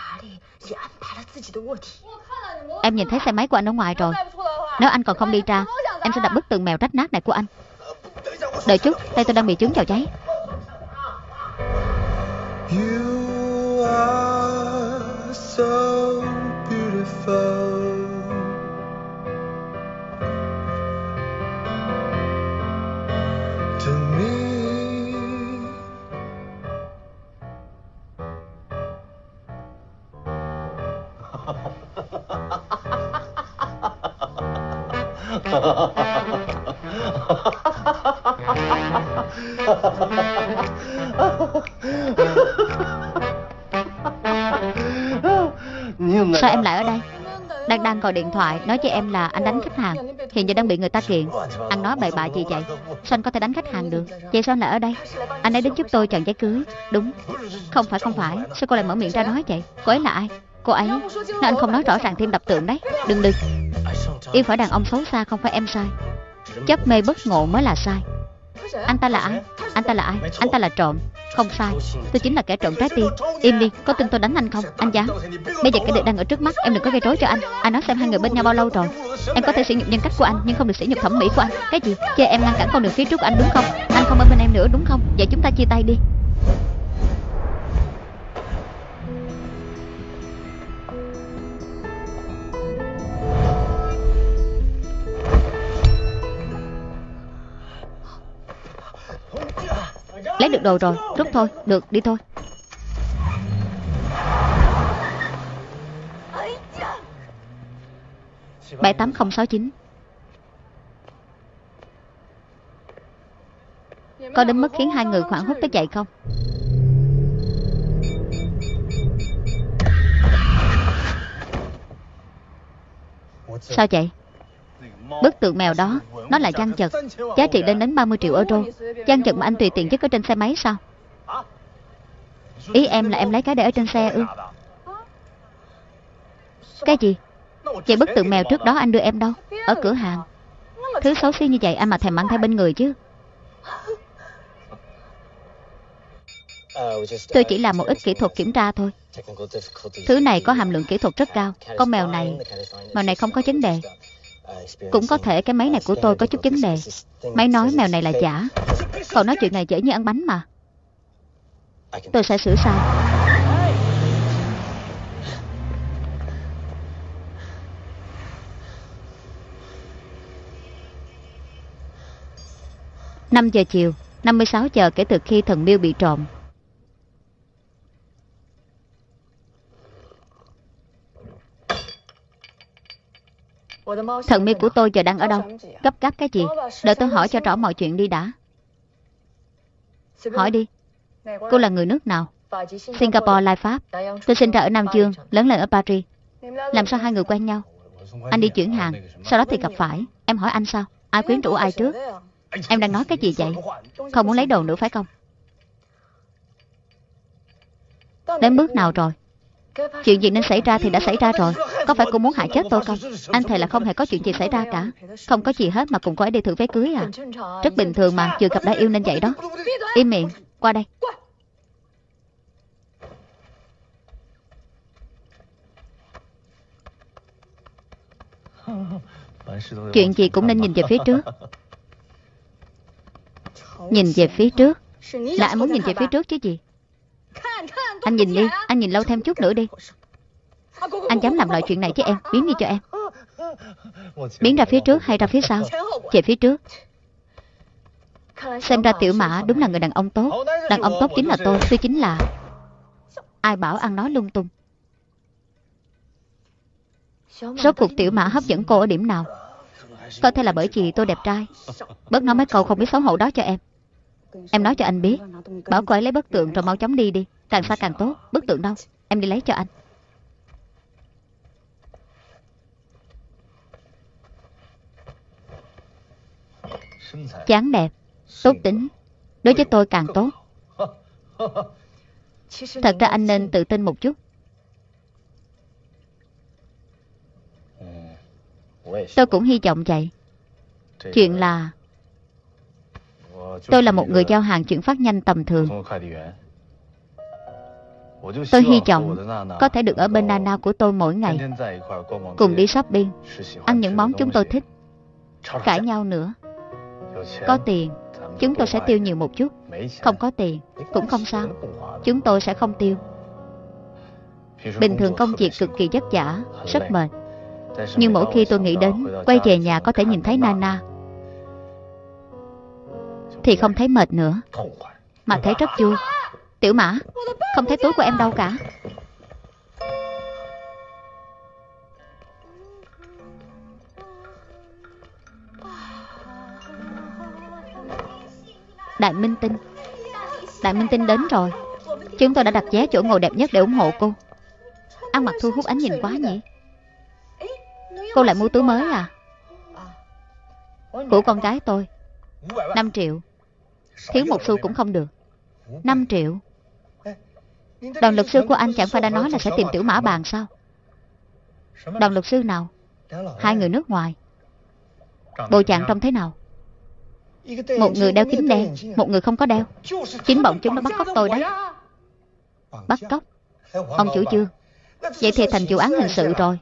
Speaker 1: Em nhìn thấy xe máy của anh ở ngoài rồi. Nếu anh còn không đi ra, Em sẽ đập bức tường mèo rách nát này của anh. Đợi chút, Tay tôi đang bị trứng vào cháy
Speaker 3: You are so beautiful.
Speaker 1: Sao em lại ở đây? Đang đang gọi điện thoại Nói cho em là anh đánh khách hàng. Hiện giờ đang bị người ta kiện. Anh nói bậy bạ gì vậy? Sao anh có thể đánh khách hàng được? Vậy sao anh lại ở đây? Anh ấy đến giúp tôi chọn giấy cưới. Đúng. Không phải không phải. Sao cô lại mở miệng ra nói vậy? Cô ấy là ai Cô ấy Nếu anh không nói rõ ràng thêm đập tượng đấy. Đừng đừng Yêu phải đàn ông xấu xa không phải em sai. Chấp mê bất ngộ mới là sai. Anh ta là ai? Anh ta là ai? Anh ta là trộm. Không sai. Tôi chính là kẻ trộm trái tim. Im đi. Có tin tôi đánh anh không? Anh dám? Bây giờ cái việc đang ở trước mắt Em đừng có gây rối cho anh. Anh nói xem hai người bên nhau bao lâu rồi. Em có thể sỉ nhục nhân cách của anh Nhưng không được sỉ nhục thẩm mỹ của anh. Cái gì? Chứ em ngăn cản con đường phía trước của anh đúng không? Anh không ở bên em nữa đúng không? Vậy chúng ta chia tay đi Lấy được đồ rồi. Rút thôi, Được, đi thôi. bảy tám không sáu chín. Có đến mức khiến hai người khoảng hốt tới chạy không? Sao vậy? Bức tượng mèo đó, Nó là gian chật. Giá trị lên đến 30 triệu euro. Gian chật mà anh tùy tiện chất ở trên xe máy sao? Ý em là em lấy cái để ở trên xe ư? Cái gì? Vậy bức tượng mèo trước đó anh đưa em đâu? Ở cửa hàng. Thứ xấu xí như vậy anh mà thèm mang theo bên người chứ. Tôi chỉ làm một ít kỹ thuật kiểm tra thôi. Thứ này có hàm lượng kỹ thuật rất cao. Con mèo này Mèo này không có vấn đề. Cũng có thể cái máy này của tôi có chút vấn đề. Máy nói mèo này là giả. Còn nói chuyện này dễ như ăn bánh mà. Tôi sẽ sửa sai. Năm giờ chiều 56 giờ kể từ khi thần miêu bị trộm. Thần miêu của tôi giờ đang ở đâu? Gấp gáp cái gì? Đợi tôi hỏi cho rõ mọi chuyện đi đã. Hỏi đi. Cô là người nước nào? Singapore, Lai Pháp. Tôi sinh ra ở Nam Dương Lớn lên ở Paris. Làm sao hai người quen nhau? Anh đi chuyển hàng Sau đó thì gặp phải. Em hỏi anh sao? Ai quyến rũ ai trước? Em đang nói cái gì vậy? Không muốn lấy đồ nữa phải không? Đến bước nào rồi? Chuyện gì nên xảy ra thì đã xảy ra rồi. Có phải cô muốn hại chết tôi không? Anh thề là không hề có chuyện gì xảy ra cả. Không có gì hết mà cùng cô ấy đi thử vé cưới à. Rất bình thường mà Chưa gặp đã yêu nên vậy đó. Im miệng, Qua đây. Chuyện gì cũng nên nhìn về phía trước. Nhìn về phía trước. Là anh muốn nhìn về phía trước chứ gì? Anh nhìn đi, Anh nhìn lâu thêm chút nữa đi. Anh dám làm loại chuyện này chứ em, Biến đi cho em. Biến ra phía trước hay ra phía sau? Về phía trước. Xem ra tiểu mã đúng là người đàn ông tốt. Đàn ông tốt chính là tôi Tôi chính là. Ai bảo ăn nói lung tung. Rốt cuộc tiểu mã hấp dẫn cô ở điểm nào? Có thể là bởi vì tôi đẹp trai. Bớt nói mấy câu không biết xấu hổ đó cho em. Em nói cho anh biết. Bảo cô ấy lấy bức tượng rồi mau chóng đi đi. Càng xa càng tốt, bức tượng đâu Em đi lấy cho anh. Chán đẹp, tốt tính. Đối với tôi càng tốt. Thật ra anh nên tự tin một chút. Tôi cũng hy vọng vậy. Chuyện là Tôi là một người giao hàng chuyển phát nhanh tầm thường. Tôi hy vọng có thể được ở bên Nana của tôi mỗi ngày, cùng đi shopping, ăn những món chúng tôi thích, cãi nhau nữa. Có tiền, chúng tôi sẽ tiêu nhiều một chút. Không có tiền, cũng không sao. Chúng tôi sẽ không tiêu. Bình thường công việc cực kỳ vất vả, rất mệt. Nhưng mỗi khi tôi nghĩ đến quay về nhà có thể nhìn thấy Nana, thì không thấy mệt nữa, mà thấy rất vui. Tiểu Mã, không thấy túi của em đâu cả. Đại Minh Tinh Đại Minh Tinh đến rồi. Chúng tôi đã đặt vé chỗ ngồi đẹp nhất để ủng hộ cô. Ăn mặc thu hút ánh nhìn quá nhỉ? Cô lại mua túi mới à? Của con gái tôi 5 triệu. Thiếu một xu cũng không được. 5 triệu. Đoàn luật sư của anh chẳng phải đã nói là sẽ tìm tiểu mã bàn sao? Đoàn luật sư nào? Hai người nước ngoài. Bộ trạng trông thế nào? Một người đeo kính đen, Một người không có đeo. Chính bọn chúng đã bắt cóc tôi đấy. Bắt cóc? Ông chủ chưa? Vậy thì thành vụ án hình sự rồi.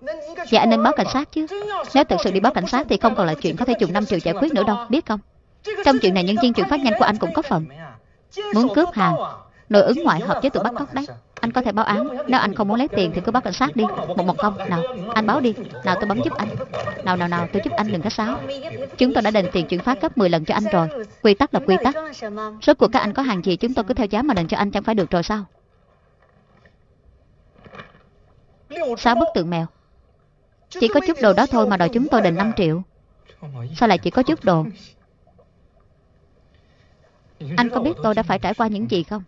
Speaker 1: Vậy anh nên báo cảnh sát chứ. Nếu thực sự đi báo cảnh sát thì không còn là chuyện có thể dùng 5 triệu giải quyết nữa đâu, Biết không? Trong chuyện này, nhân viên chuyển phát nhanh của anh cũng có phần. Muốn cướp hàng Nội ứng ngoại hợp với tụi bắt cóc đấy. Anh có thể báo án. Nếu anh không muốn lấy tiền thì cứ báo cảnh sát đi. Một một không. Nào anh báo đi. Nào tôi bấm giúp anh. Nào nào nào tôi giúp anh đừng có sáo Chúng tôi đã đền tiền chuyển phát gấp 10 lần cho anh rồi. Quy tắc là quy tắc. Rốt cuộc các anh có hàng gì chúng tôi cứ theo giá mà đền cho anh chẳng phải được rồi sao? Sáu bức tượng mèo. Chỉ có chút đồ đó thôi mà đòi chúng tôi đền 5 triệu. Sao lại chỉ có chút đồ? Anh có biết tôi đã phải trải qua những gì không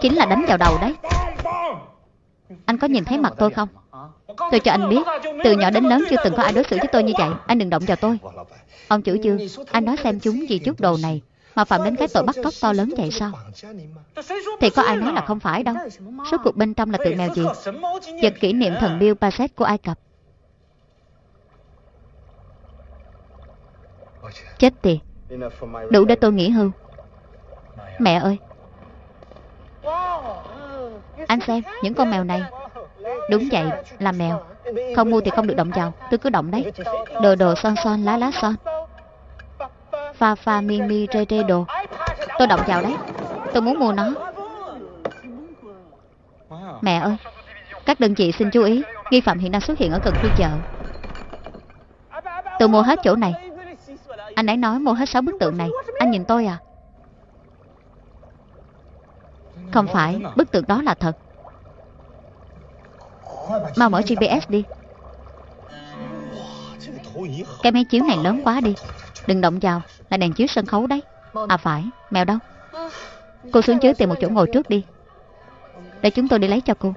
Speaker 1: Chính là đánh vào đầu đấy. Anh có nhìn thấy mặt tôi không? Tôi cho anh biết, Từ nhỏ đến lớn chưa từng có ai đối xử với tôi như vậy. Anh đừng động vào tôi. Ông chủ dương Anh nói xem chúng vì chút đồ này Mà phạm đến cái tội bắt cóc to lớn vậy sao? Thì có ai nói là không phải đâu. Số cuộc bên trong là tự mèo gì? Vật kỷ niệm thần Bill Paset của Ai Cập. Chết tiệt. Đủ để tôi nghỉ hưu. Mẹ ơi. Anh xem, những con mèo này. Đúng vậy, là mèo. Không mua thì không được động vào. Tôi cứ động đấy. Đồ đồ son son, lá lá son. Pha pha mi mi rê rê đồ. Tôi động vào đấy. Tôi muốn mua nó. Mẹ ơi, Các đơn vị xin chú ý. Nghi phạm hiện đang xuất hiện ở gần khu chợ. Tôi mua hết chỗ này. Anh ấy nói mua hết 6 bức tượng này. Anh nhìn tôi à? Không phải, Bức tượng đó là thật. Mau mở GPS đi. Cái máy chiếu này lớn quá đi. Đừng động vào, Là đèn chiếu sân khấu đấy. À phải, Mèo đâu? Cô xuống dưới tìm một chỗ ngồi trước đi. Để chúng tôi đi lấy cho cô.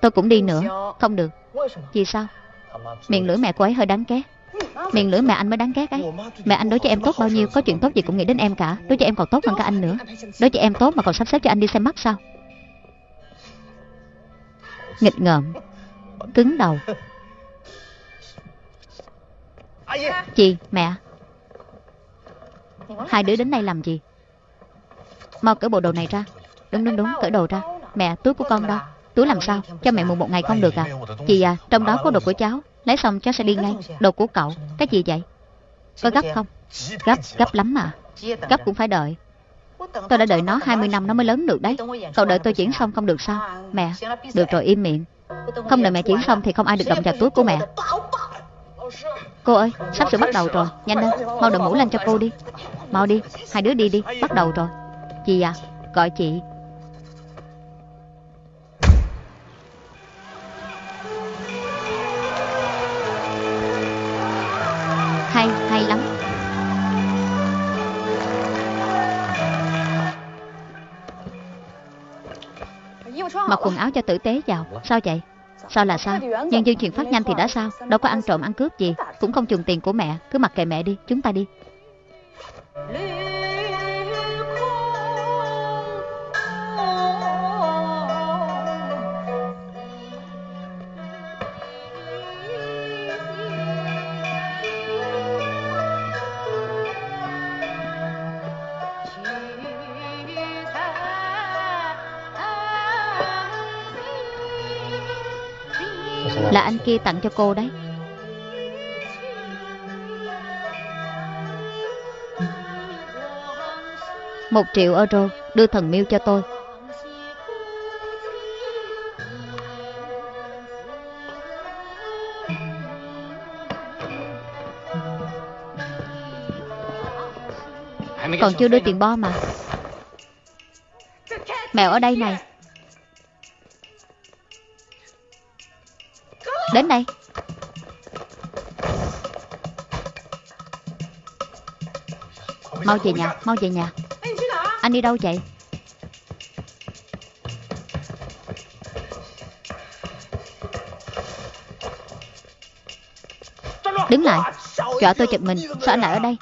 Speaker 1: Tôi cũng đi nữa, Không được. Vì sao? Miệng lưỡi mẹ cô ấy hơi đáng ghét. Miệng lưỡi mẹ anh mới đáng ghét ấy. Mẹ anh đối với em tốt bao nhiêu Có chuyện tốt gì cũng nghĩ đến em cả. Đối với em còn tốt hơn cả anh nữa. Đối với em tốt mà còn sắp xếp cho anh đi xem mắt sao? Nghịch ngợm. Cứng đầu. Chị, mẹ. Hai đứa đến đây làm gì? Mau cởi bộ đồ này ra. Đúng đúng đúng, cởi đồ ra. Mẹ, túi của con đâu Túi làm sao, cho mẹ mượn một ngày không được à? Chị à, trong đó có đồ của cháu. Lấy xong cháu sẽ đi ngay. Đồ của cậu, cái gì vậy? Có gấp không? Gấp, gấp lắm mà. Gấp cũng phải đợi. Tôi đã đợi nó 20 năm nó mới lớn được đấy. Cậu đợi tôi chuyển xong không được sao? Mẹ, được rồi im miệng. Không đợi mẹ chuyển xong thì không ai được động vào túi của mẹ. Cô ơi, sắp sửa bắt đầu rồi. Nhanh lên, mau đội mũ lên cho cô đi. Mau đi, hai đứa đi đi, bắt đầu rồi. Chị à, gọi chị. Mặc quần áo cho tử tế vào. Sao vậy? Sao là sao? Nhân viên chuyển phát nhanh thì đã sao? Đâu có ăn trộm, ăn cướp gì? Cũng không dùng tiền của mẹ. Cứ mặc kệ mẹ đi. Chúng ta đi. Là anh kia tặng cho cô đấy. Một triệu euro đưa thần miêu cho tôi. Còn chưa đưa tiền bo mà. Mèo ở đây này. Đến đây. Mau về nhà, mau về nhà. Anh đi đâu vậy? Đứng lại. Chợ tôi chụp mình. Sao anh lại ở đây?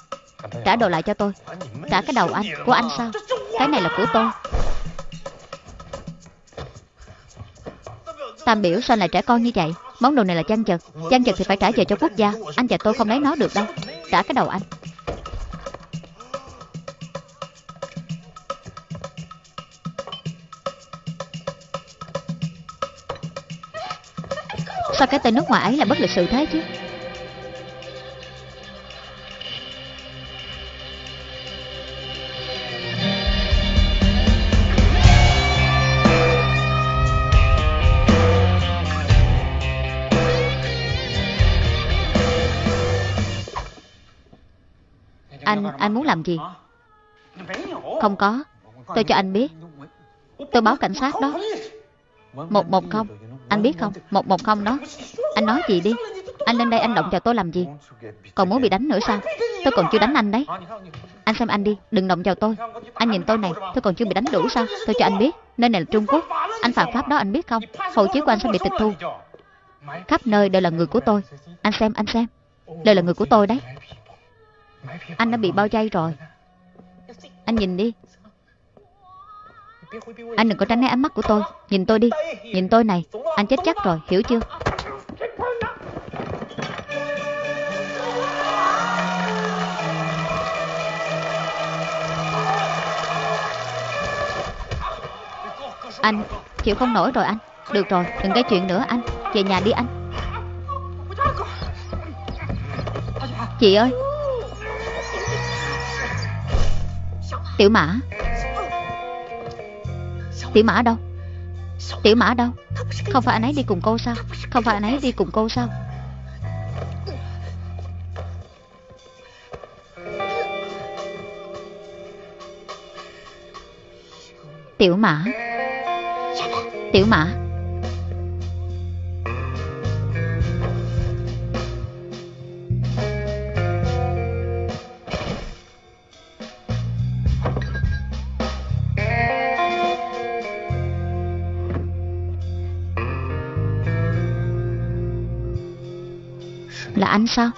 Speaker 1: Trả đồ lại cho tôi. Trả cái đầu anh. Của anh sao? Cái này là của tôi. Tam biểu sao lại trẻ con như vậy? Món đồ này là chăn chật Chăn chật thì phải trả về cho quốc gia. Anh và tôi không lấy nó được đâu. Trả cái đầu anh. Sao cái tên nước ngoài ấy là bất lịch sự thế chứ? Anh, muốn làm gì? Không có. Tôi cho anh biết. Tôi báo cảnh sát đó. Một một không. Anh biết không? Một một không đó. Anh nói gì đi? Anh lên đây anh động vào tôi làm gì? Còn muốn bị đánh nữa sao? Tôi còn chưa đánh anh đấy. Anh xem anh đi. Đừng động vào tôi. Anh nhìn tôi này. Tôi còn chưa bị đánh đủ sao? Tôi cho anh biết. Nơi này là Trung Quốc. Anh phạm pháp đó anh biết không? Hộ chiếu của anh sẽ bị tịch thu. Khắp nơi đều là người của tôi. Anh xem anh xem. Đều là người của tôi đấy. Anh đã bị bao vây rồi. Anh nhìn đi. Anh đừng có tránh né ánh mắt của tôi. Nhìn tôi đi. Nhìn tôi này. Anh chết chắc rồi. Hiểu chưa? Anh chịu không nổi rồi anh. Được rồi, đừng gây chuyện nữa anh. Về nhà đi anh. Chị ơi. Tiểu mã. Tiểu mã đâu? Tiểu mã đâu? Không phải anh ấy đi cùng cô sao? Không phải anh ấy đi cùng cô sao? Tiểu mã. Tiểu mã. Là anh sao?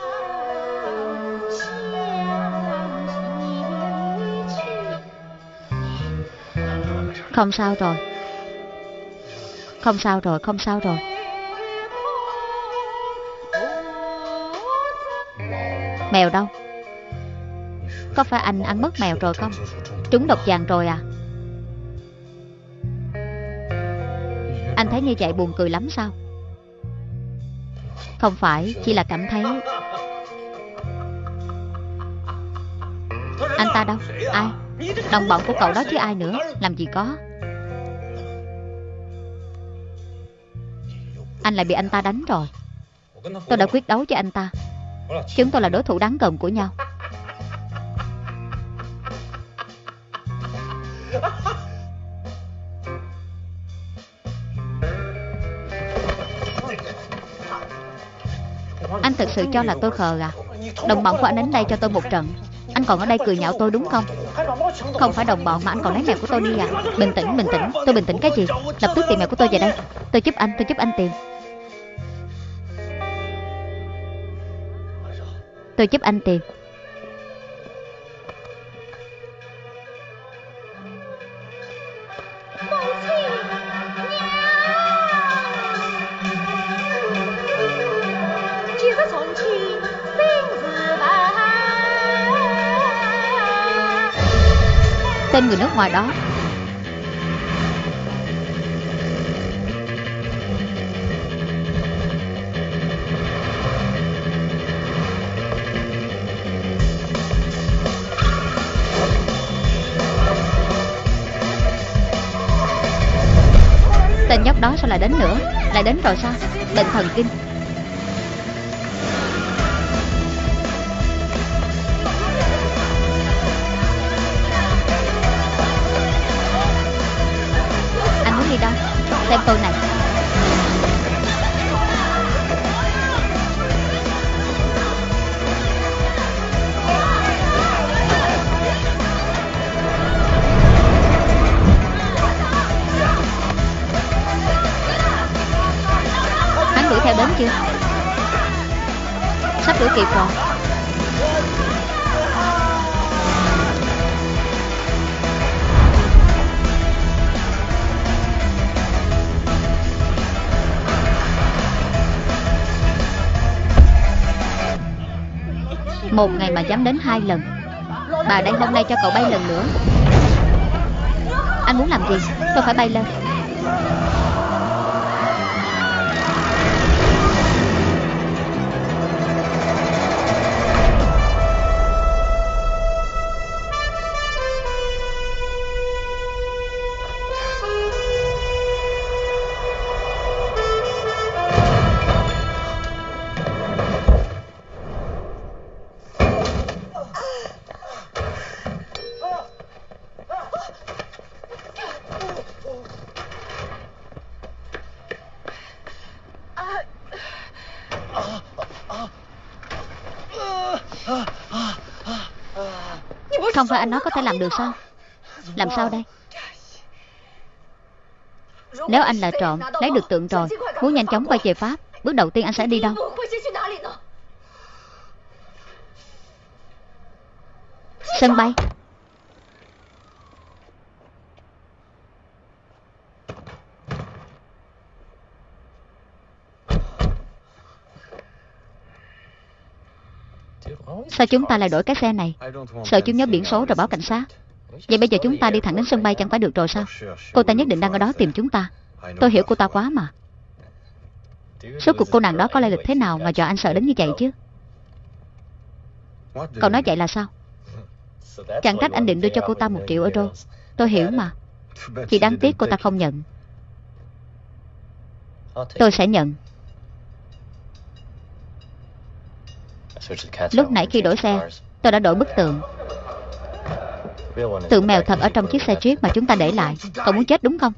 Speaker 1: Không sao rồi. Không sao rồi, Không sao rồi. Mèo đâu? Có phải anh ăn mất mèo rồi không? Trúng độc vàng rồi à? Anh thấy như vậy buồn cười lắm sao? Không phải, Chỉ là cảm thấy. Anh ta đâu? Ai? Đồng bọn của cậu đó chứ ai nữa? Làm gì có? Anh lại bị anh ta đánh rồi. Tôi đã quyết đấu với anh ta. Chúng tôi là đối thủ đáng gần của nhau. Sự cho là tôi khờ à. Đồng bọn của anh đến đây cho tôi một trận. Anh còn ở đây cười nhạo tôi đúng không? Không phải đồng bọn mà anh còn lấy mèo của tôi đi à. Bình tĩnh, bình tĩnh. Tôi bình tĩnh cái gì? Lập tức tìm mèo của tôi về đây. Tôi giúp anh, tôi giúp anh tìm. Tôi giúp anh tìm. người nước ngoài đó. Tên nhóc đó sao lại đến nữa? Lại đến rồi sao? Bệnh thần kinh. Chưa? Sắp đuổi kịp rồi. Một ngày mà dám đến hai lần. Bà đây hôm nay cho cậu bay lần nữa. Anh muốn làm gì? Tôi phải bay lên. Không phải anh nói có thể làm được sao? Làm sao đây? Nếu anh là trộm, Lấy được tượng rồi, Muốn nhanh chóng quay về Pháp, Bước đầu tiên anh sẽ đi đâu? Sân bay. Sao chúng ta lại đổi cái xe này? Sợ chúng nhớ biển số rồi báo cảnh sát. Vậy bây giờ chúng ta đi thẳng đến sân bay chẳng phải được rồi sao? Cô ta nhất định đang ở đó tìm chúng ta. Tôi hiểu cô ta quá mà. Số cuộc cô nàng đó có lai lịch thế nào Mà dọa anh sợ đến như vậy chứ? Cậu nói vậy là sao? Chẳng trách anh định đưa cho cô ta một triệu euro. Tôi hiểu mà. Chỉ đáng tiếc cô ta không nhận. Tôi sẽ nhận. Lúc nãy khi đổi xe Tôi đã đổi bức tượng. Tượng mèo thật ở trong chiếc xe Jeep mà chúng ta để lại. Cậu muốn chết đúng không?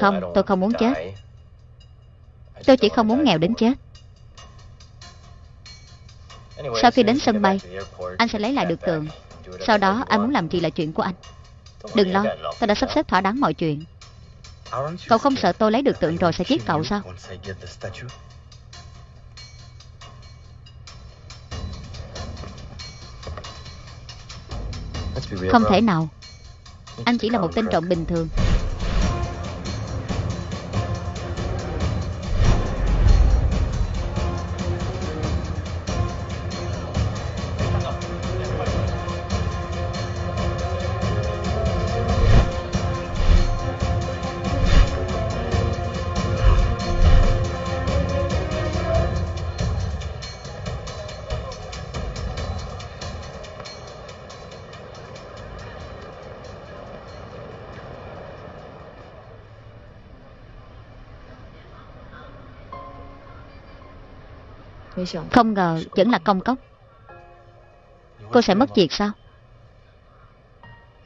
Speaker 1: Không, tôi không muốn chết. Tôi chỉ không muốn nghèo đến chết. Sau khi đến sân bay Anh sẽ lấy lại được tượng. Sau đó anh muốn làm gì là chuyện của anh. Đừng lo, tôi đã sắp xếp thỏa đáng mọi chuyện. Cậu không sợ tôi lấy được tượng rồi sẽ giết cậu sao? Không thể nào. Anh chỉ là một tên trộm bình thường Không ngờ vẫn là công cốc. Cô sẽ mất việc sao?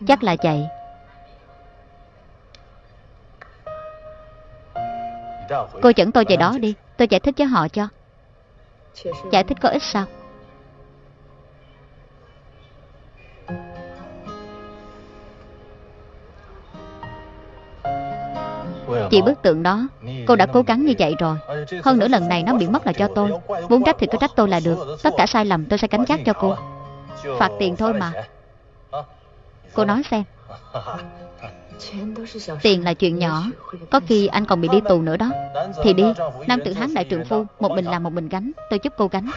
Speaker 1: Chắc là vậy. Cô dẫn tôi về đó đi. Tôi giải thích với họ cho. Giải thích có ích sao? Vì bức tượng đó, Cô đã cố gắng như vậy rồi. Hơn nữa lần này nó bị mất là cho tôi. Muốn trách thì cứ trách tôi là được. Tất cả sai lầm tôi sẽ gánh chắc cho cô. Phạt tiền thôi mà. Cô nói xem. Tiền là chuyện nhỏ. Có khi anh còn bị đi tù nữa đó. Thì đi. Nam tự hán đại trượng phu, Một mình làm một mình gánh. Tôi giúp cô gánh.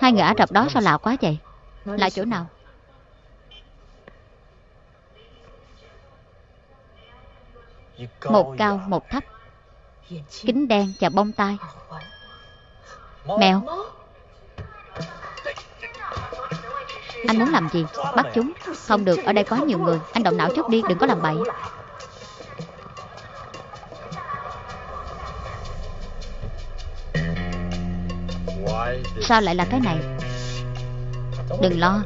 Speaker 1: Hai người Ả Rập đó sao lạ quá vậy? Là chỗ nào? Một cao một thấp Kính đen và bông tai. Mèo. Anh muốn làm gì? Bắt chúng. Không được, ở đây có nhiều người. Anh động não chút đi, đừng có làm bậy. Sao lại là cái này? Đừng lo.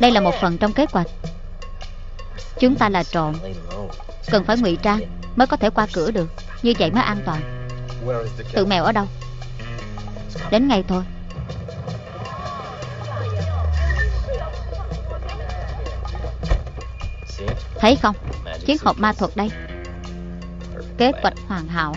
Speaker 1: Đây là một phần trong kế hoạch. Chúng ta là trộm Cần phải ngụy trang Mới có thể qua cửa được. Như vậy mới an toàn. Tự mèo ở đâu? Đến ngay thôi. Thấy không? Chiếc hộp ma thuật đây. Kế hoạch hoàn hảo.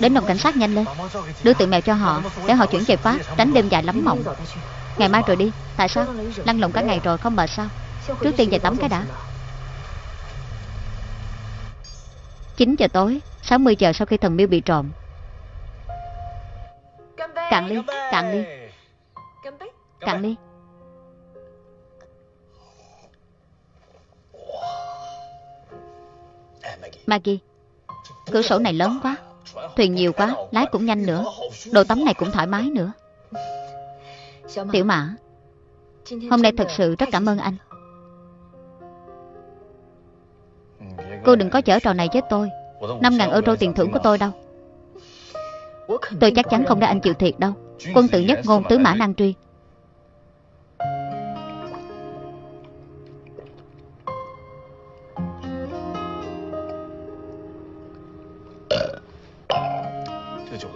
Speaker 1: Đến đồn cảnh sát nhanh lên. Đưa tượng mèo cho họ, Để họ chuyển về Pháp, Tránh đêm dài lắm mộng. Ngày mai rồi đi, Tại sao? Lăn lộn cả ngày rồi không mệt sao? Trước tiên về tắm cái đã. 9 giờ tối 60 giờ sau khi thần miêu bị trộm. Cạn ly Cạn ly. Cạn ly. Maggie, Cửa sổ này lớn quá. Thuyền nhiều quá, Lái cũng nhanh nữa. Đồ tắm này cũng thoải mái nữa. Tiểu mã, Hôm nay thật sự rất cảm ơn anh. Cô đừng có chở trò này với tôi. 5.000 euro tiền thưởng của tôi đâu. Tôi chắc chắn không để anh chịu thiệt đâu. Quân tử nhất ngôn tứ mã năng truy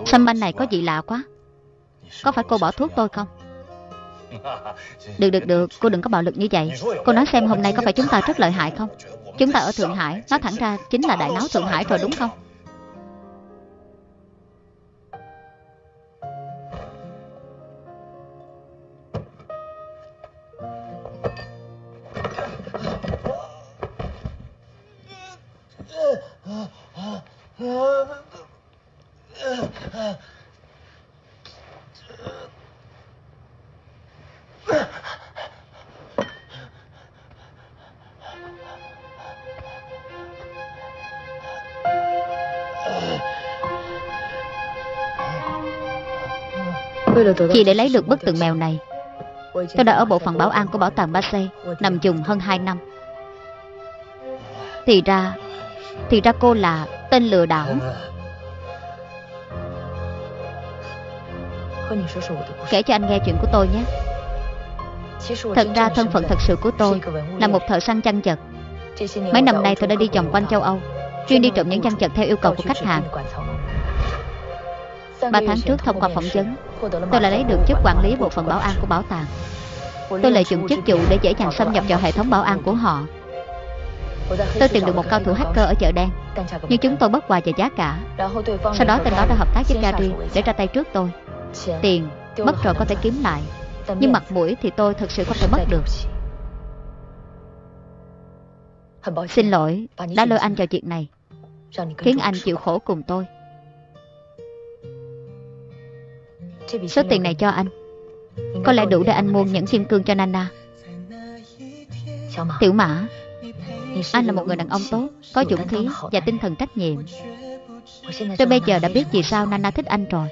Speaker 1: Sâm banh này có gì lạ quá? Có phải cô bỏ thuốc tôi không? Được được được. Cô đừng có bạo lực như vậy. Cô nói xem hôm nay có phải chúng ta rất lợi hại không? Chúng ta ở Thượng Hải. Nói thẳng ra chính là đại náo Thượng Hải rồi đúng không Chỉ để lấy được bức tượng mèo này. Tôi đã ở bộ phận bảo an của bảo tàng Basay Nằm dùng hơn 2 năm. Thì ra Thì ra cô là tên lừa đảo. Kể cho anh nghe chuyện của tôi nhé. Thật ra thân phận thật sự của tôi Là một thợ săn chăn chật. Mấy năm nay tôi đã đi vòng quanh châu Âu Chuyên đi trộm những chăn chật theo yêu cầu của khách hàng Ba tháng trước thông qua phỏng vấn Tôi đã lấy được chức quản lý bộ phận bảo an của bảo tàng. Tôi lợi dụng chức vụ để dễ dàng xâm nhập vào hệ thống bảo an của họ. Tôi tìm được một cao thủ hacker ở chợ đen. Nhưng chúng tôi bất hòa về giá cả. Sau đó tên đó đã hợp tác với Gary để ra tay trước tôi. Tiền, mất rồi có thể kiếm lại. Nhưng mặt mũi thì tôi thật sự không thể mất được. Xin lỗi, đã lôi anh vào chuyện này Khiến anh chịu khổ cùng tôi Số tiền này cho anh. Có lẽ đủ để anh mua những kim cương cho Nana. Tiểu Mã. Anh là một người đàn ông tốt Có dũng khí và tinh thần trách nhiệm. Tôi bây giờ đã biết vì sao Nana thích anh rồi.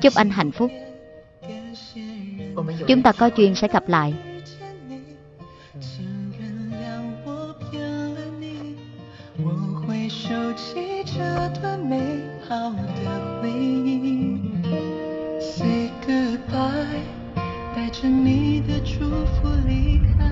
Speaker 1: Chúc anh hạnh phúc. Chúng ta có duyên sẽ gặp lại
Speaker 4: Say goodbye，带着你的祝福离开。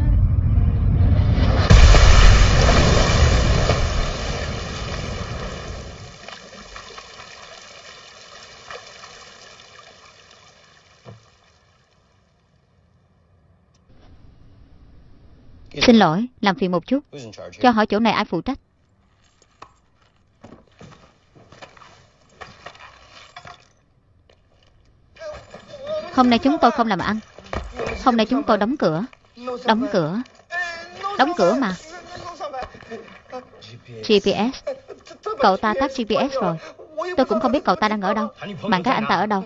Speaker 1: Xin lỗi, làm phiền một chút Cho hỏi chỗ này ai phụ trách Hôm nay chúng tôi không làm ăn. Hôm nay chúng tôi đóng cửa. Đóng cửa. Đóng cửa mà. GPS Cậu ta tắt GPS rồi. Tôi cũng không biết cậu ta đang ở đâu. Bạn gái anh ta ở đâu?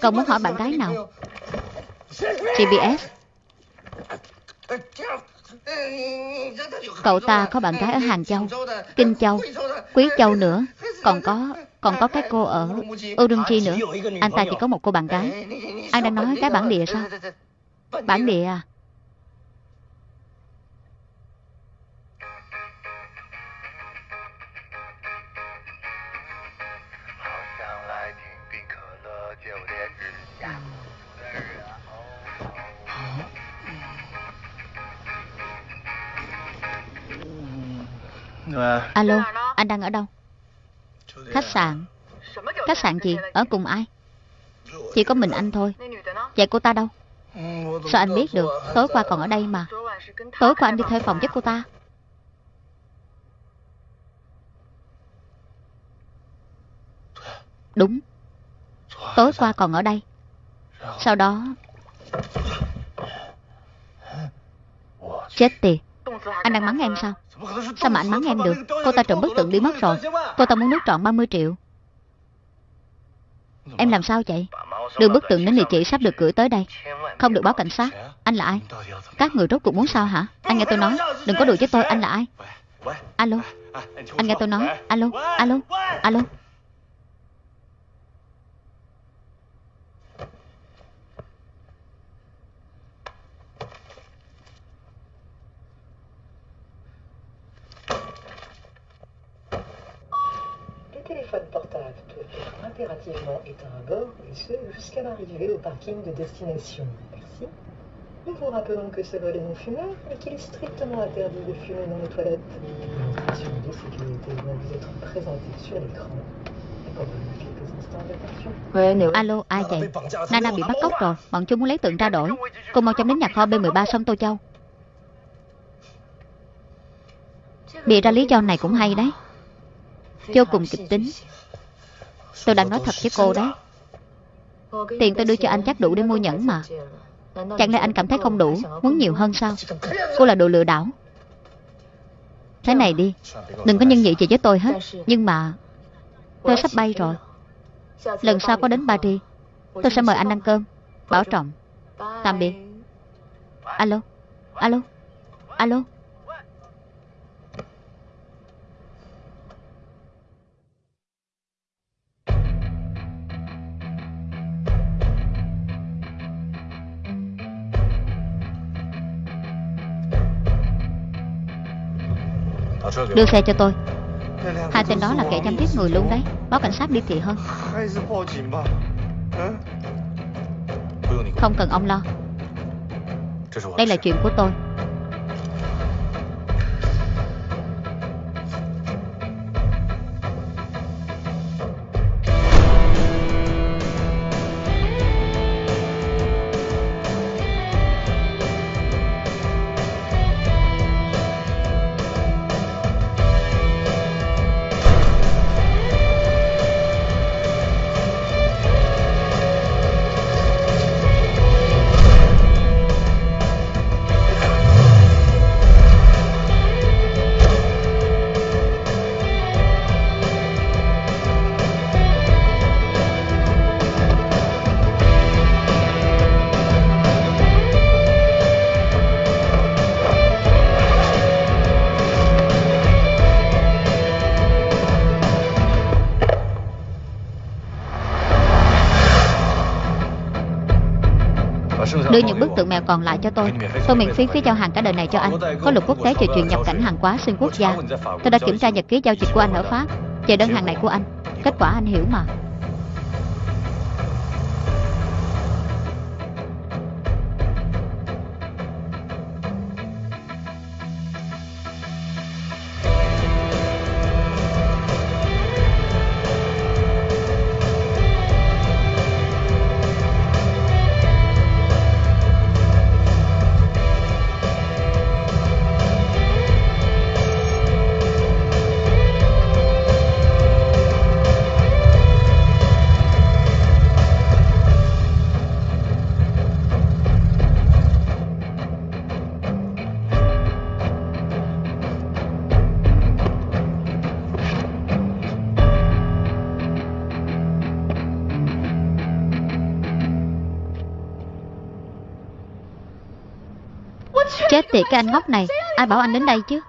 Speaker 1: Cậu muốn hỏi bạn gái nào? GPS Cậu ta có bạn gái ở Hàng Châu, Kinh Châu, Quý Châu nữa. Còn có còn có cái cô ở Urumqi nữa. Anh ta chỉ có một cô bạn gái. Anh đang nói cái bản địa sao? Bản địa à? Alo Anh đang ở đâu Khách sạn. Khách sạn gì Ở cùng ai? Chỉ có mình anh thôi. Vậy cô ta đâu? Sao anh biết được? Tối qua còn ở đây mà. Tối qua anh đi thuê phòng với cô ta. Đúng. Tối qua còn ở đây. Sau đó, Chết tiệt. Anh đang mắng em sao? Sao mà anh mắng em được? Cô ta trộm bức tượng đi mất rồi. Cô ta muốn nước trọn 30 triệu. Em làm sao vậy? Đưa bức tượng đến địa chỉ sắp được gửi tới đây. Không được báo cảnh sát. Anh là ai? Các người rốt cuộc muốn sao hả? Anh nghe tôi nói. Đừng có đùa với tôi. Anh là ai? Alo. Anh nghe tôi nói. Alo. Alo. Alo.
Speaker 5: Impérativement éteint à bord, et ce, jusqu'à l'arrivée au parking de destination. Merci. Nous vous rappelons que ce vol est non fumeur et qu'il est strictement interdit de fumer dans les toilettes. Les de sécurité vont vous être présentées sur l'écran. Accordez-nous quelques instants d'attention.
Speaker 1: Alo ai vậy Nana bị bắt cóc rồi Bọn chúng muốn lấy tượng ra đổi Cô mau chóng đến nhà kho B13 sông Tô Châu Bịa ra lý do này cũng hay đấy Vô cùng kịch tính Tôi đang nói thật với cô đấy. Tiền tôi đưa cho anh chắc đủ để mua nhẫn mà. Chẳng lẽ anh cảm thấy không đủ? Muốn nhiều hơn sao? Cô là đồ lừa đảo. Thế này đi. Đừng có nhân nhị gì với tôi hết. Nhưng mà Tôi sắp bay rồi. Lần sau có đến Paris, Tôi sẽ mời anh ăn cơm. Bảo trọng. Tạm biệt. Alo. Alo. Alo. Đưa xe cho tôi. Hai tên đó là kẻ chăm giết người luôn đấy. Báo cảnh sát đi thì hơn. Không cần ông lo. Đây là chuyện của tôi. Còn lại cho tôi. Tôi miễn phí phí giao hàng cả đời này cho anh. Có luật quốc tế về chuyện nhập cảnh hàng hóa xuyên quốc gia. Tôi đã kiểm tra nhật ký giao dịch của anh ở Pháp. Chờ đơn hàng này của anh. Kết quả anh hiểu mà. Tiệt cái anh ngốc này Ai bảo anh đến đây chứ?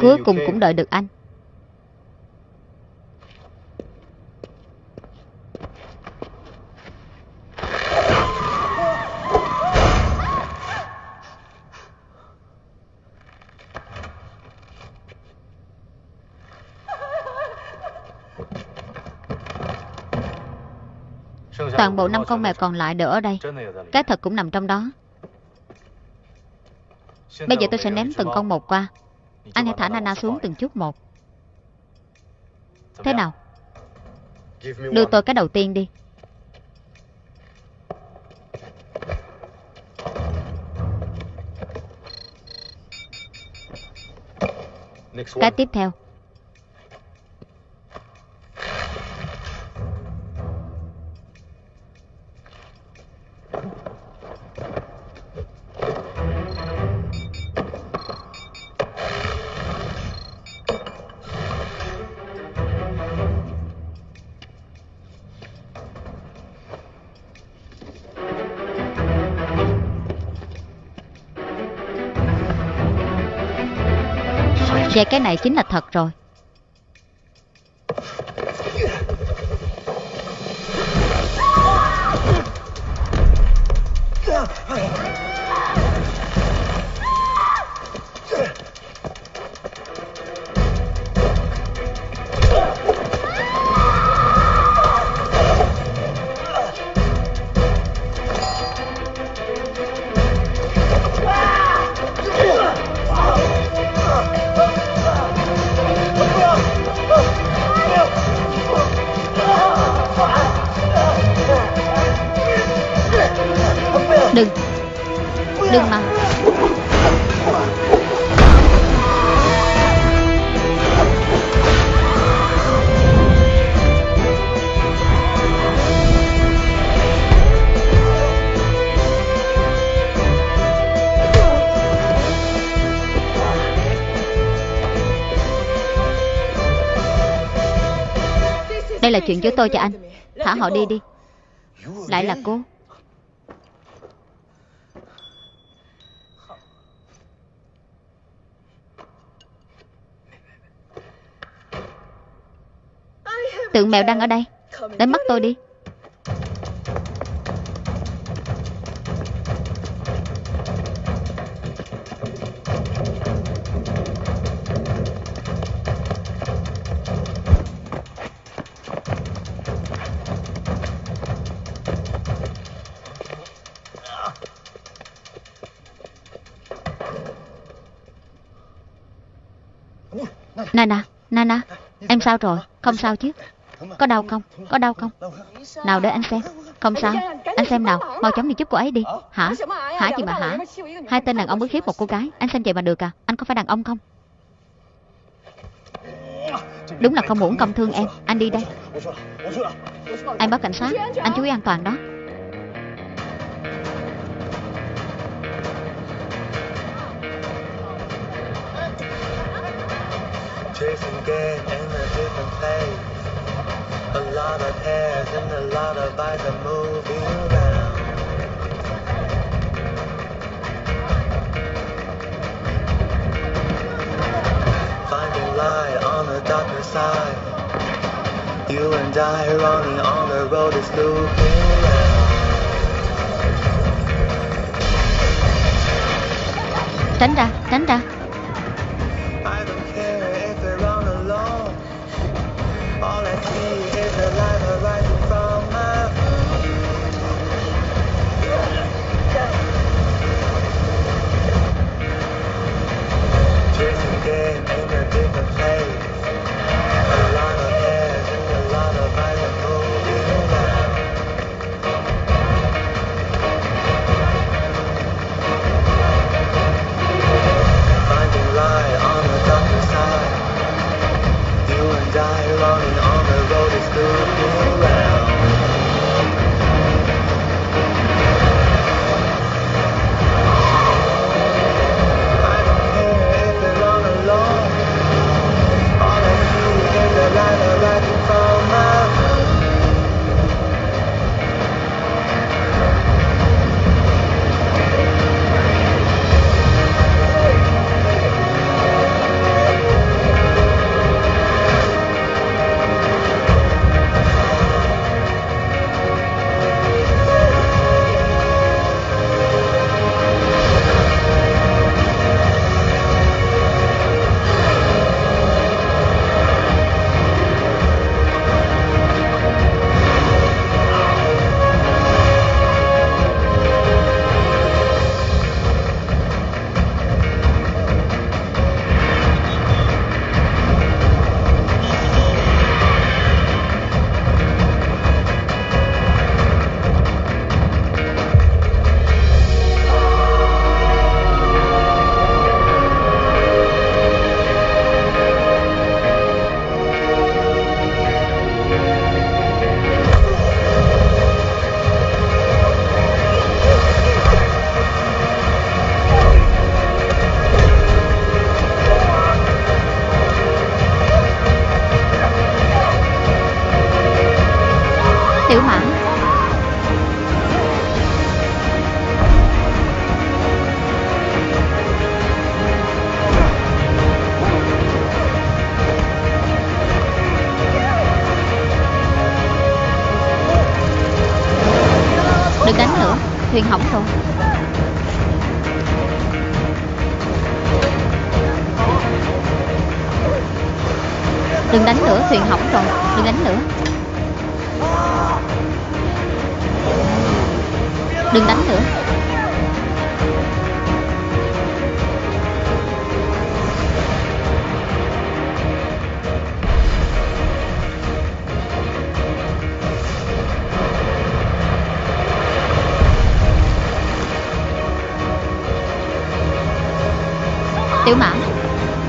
Speaker 1: Cuối cùng cũng đợi được anh Toàn bộ năm con mèo còn lại đều ở đây. Cái thật cũng nằm trong đó. Bây giờ tôi sẽ ném từng con một qua. Anh hãy thả Nana xuống từng chút một. Thế nào? Đưa tôi cái đầu tiên đi. Cái tiếp theo. Vậy cái này chính là thật rồi. Đừng. Đừng mà. Đây là chuyện giữa tôi và anh. Thả họ đi đi. Lại là cô. Tượng mèo đang ở đây Đến mắt tôi đi Nana, Nana Em sao rồi? Không sao chứ? Có đau không? Có đau không? Nào để anh xem Không sao Anh xem nào Mau chóng đi giúp cô ấy đi Hả? Hả gì mà hả? Hai tên đàn ông bức hiếp một cô gái Anh xem vậy mà được à? Anh có phải đàn ông không? Đúng là không muốn công thương em Anh đi đây Anh báo cảnh sát Anh chú ý an toàn đó
Speaker 3: Chasing game in a different place. A lot of hairs and a lot of eyes are moving around.
Speaker 6: Finding light on the darker side. You and I running on the road is
Speaker 3: looping. Tránh ra, tránh ra day.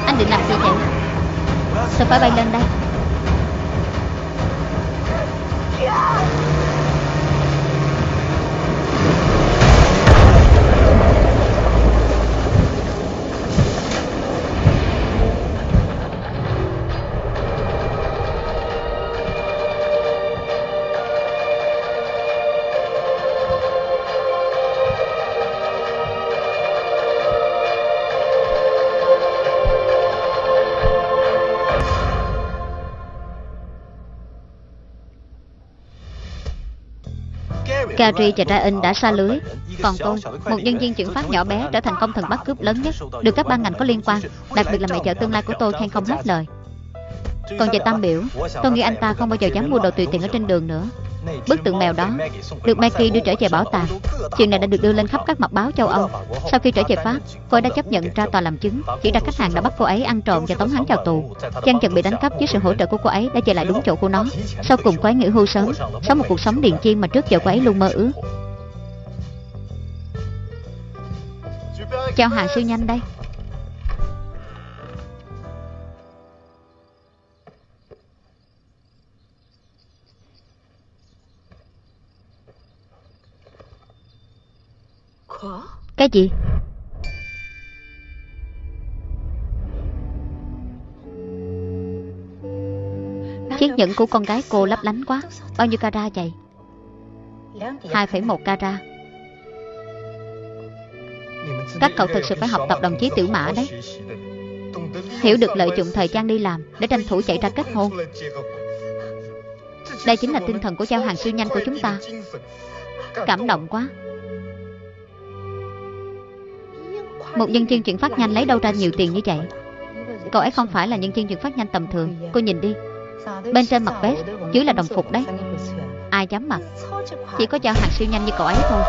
Speaker 3: Anh định làm gì vậy Sao phải bay lên đây? Gary và Ryan đã xa lưới. Còn tôi, một nhân viên chuyển phát nhỏ bé trở thành công thần bắt cướp lớn nhất Được các ban ngành có liên quan Đặc biệt là mẹ vợ tương lai của tôi khen không hết lời. Còn về Tam Biểu Tôi nghĩ anh ta không bao giờ dám mua đồ tùy tiện ở trên đường nữa. Bức tượng mèo đó, Được Maggie đưa trở về bảo tàng. Chuyện này đã được đưa lên khắp các mặt báo châu Âu. Sau khi trở về Pháp, Cô ấy đã chấp nhận ra tòa làm chứng, Chỉ ra khách hàng đã bắt cô ấy ăn trộm và tống hắn vào tù. Chân chật bị đánh cắp với sự hỗ trợ của cô ấy Đã về lại đúng chỗ của nó. Sau cùng cô ấy nghỉ hưu sớm, Sống một cuộc sống điền chiên mà trước giờ cô ấy luôn mơ ước. Chào hàng siêu nhanh đây. Cái gì? Chiếc nhẫn của con gái cô lấp lánh quá. Bao nhiêu cara vậy? 2,1 cara Các cậu thực sự phải học tập đồng chí tiểu mã đấy. Hiểu được lợi dụng thời gian đi làm Để tranh thủ chạy ra kết hôn.
Speaker 1: Đây chính là tinh thần của giao hàng siêu nhanh của chúng ta. Cảm động quá Một nhân viên chuyển phát nhanh lấy đâu ra nhiều tiền như vậy? Cậu ấy không phải là nhân viên chuyển phát nhanh tầm thường. Cô nhìn đi.
Speaker 4: Bên trên mặt vest, dưới là đồng phục đấy.
Speaker 1: Ai dám mặc? Chỉ có giao hàng siêu nhanh như cậu ấy thôi.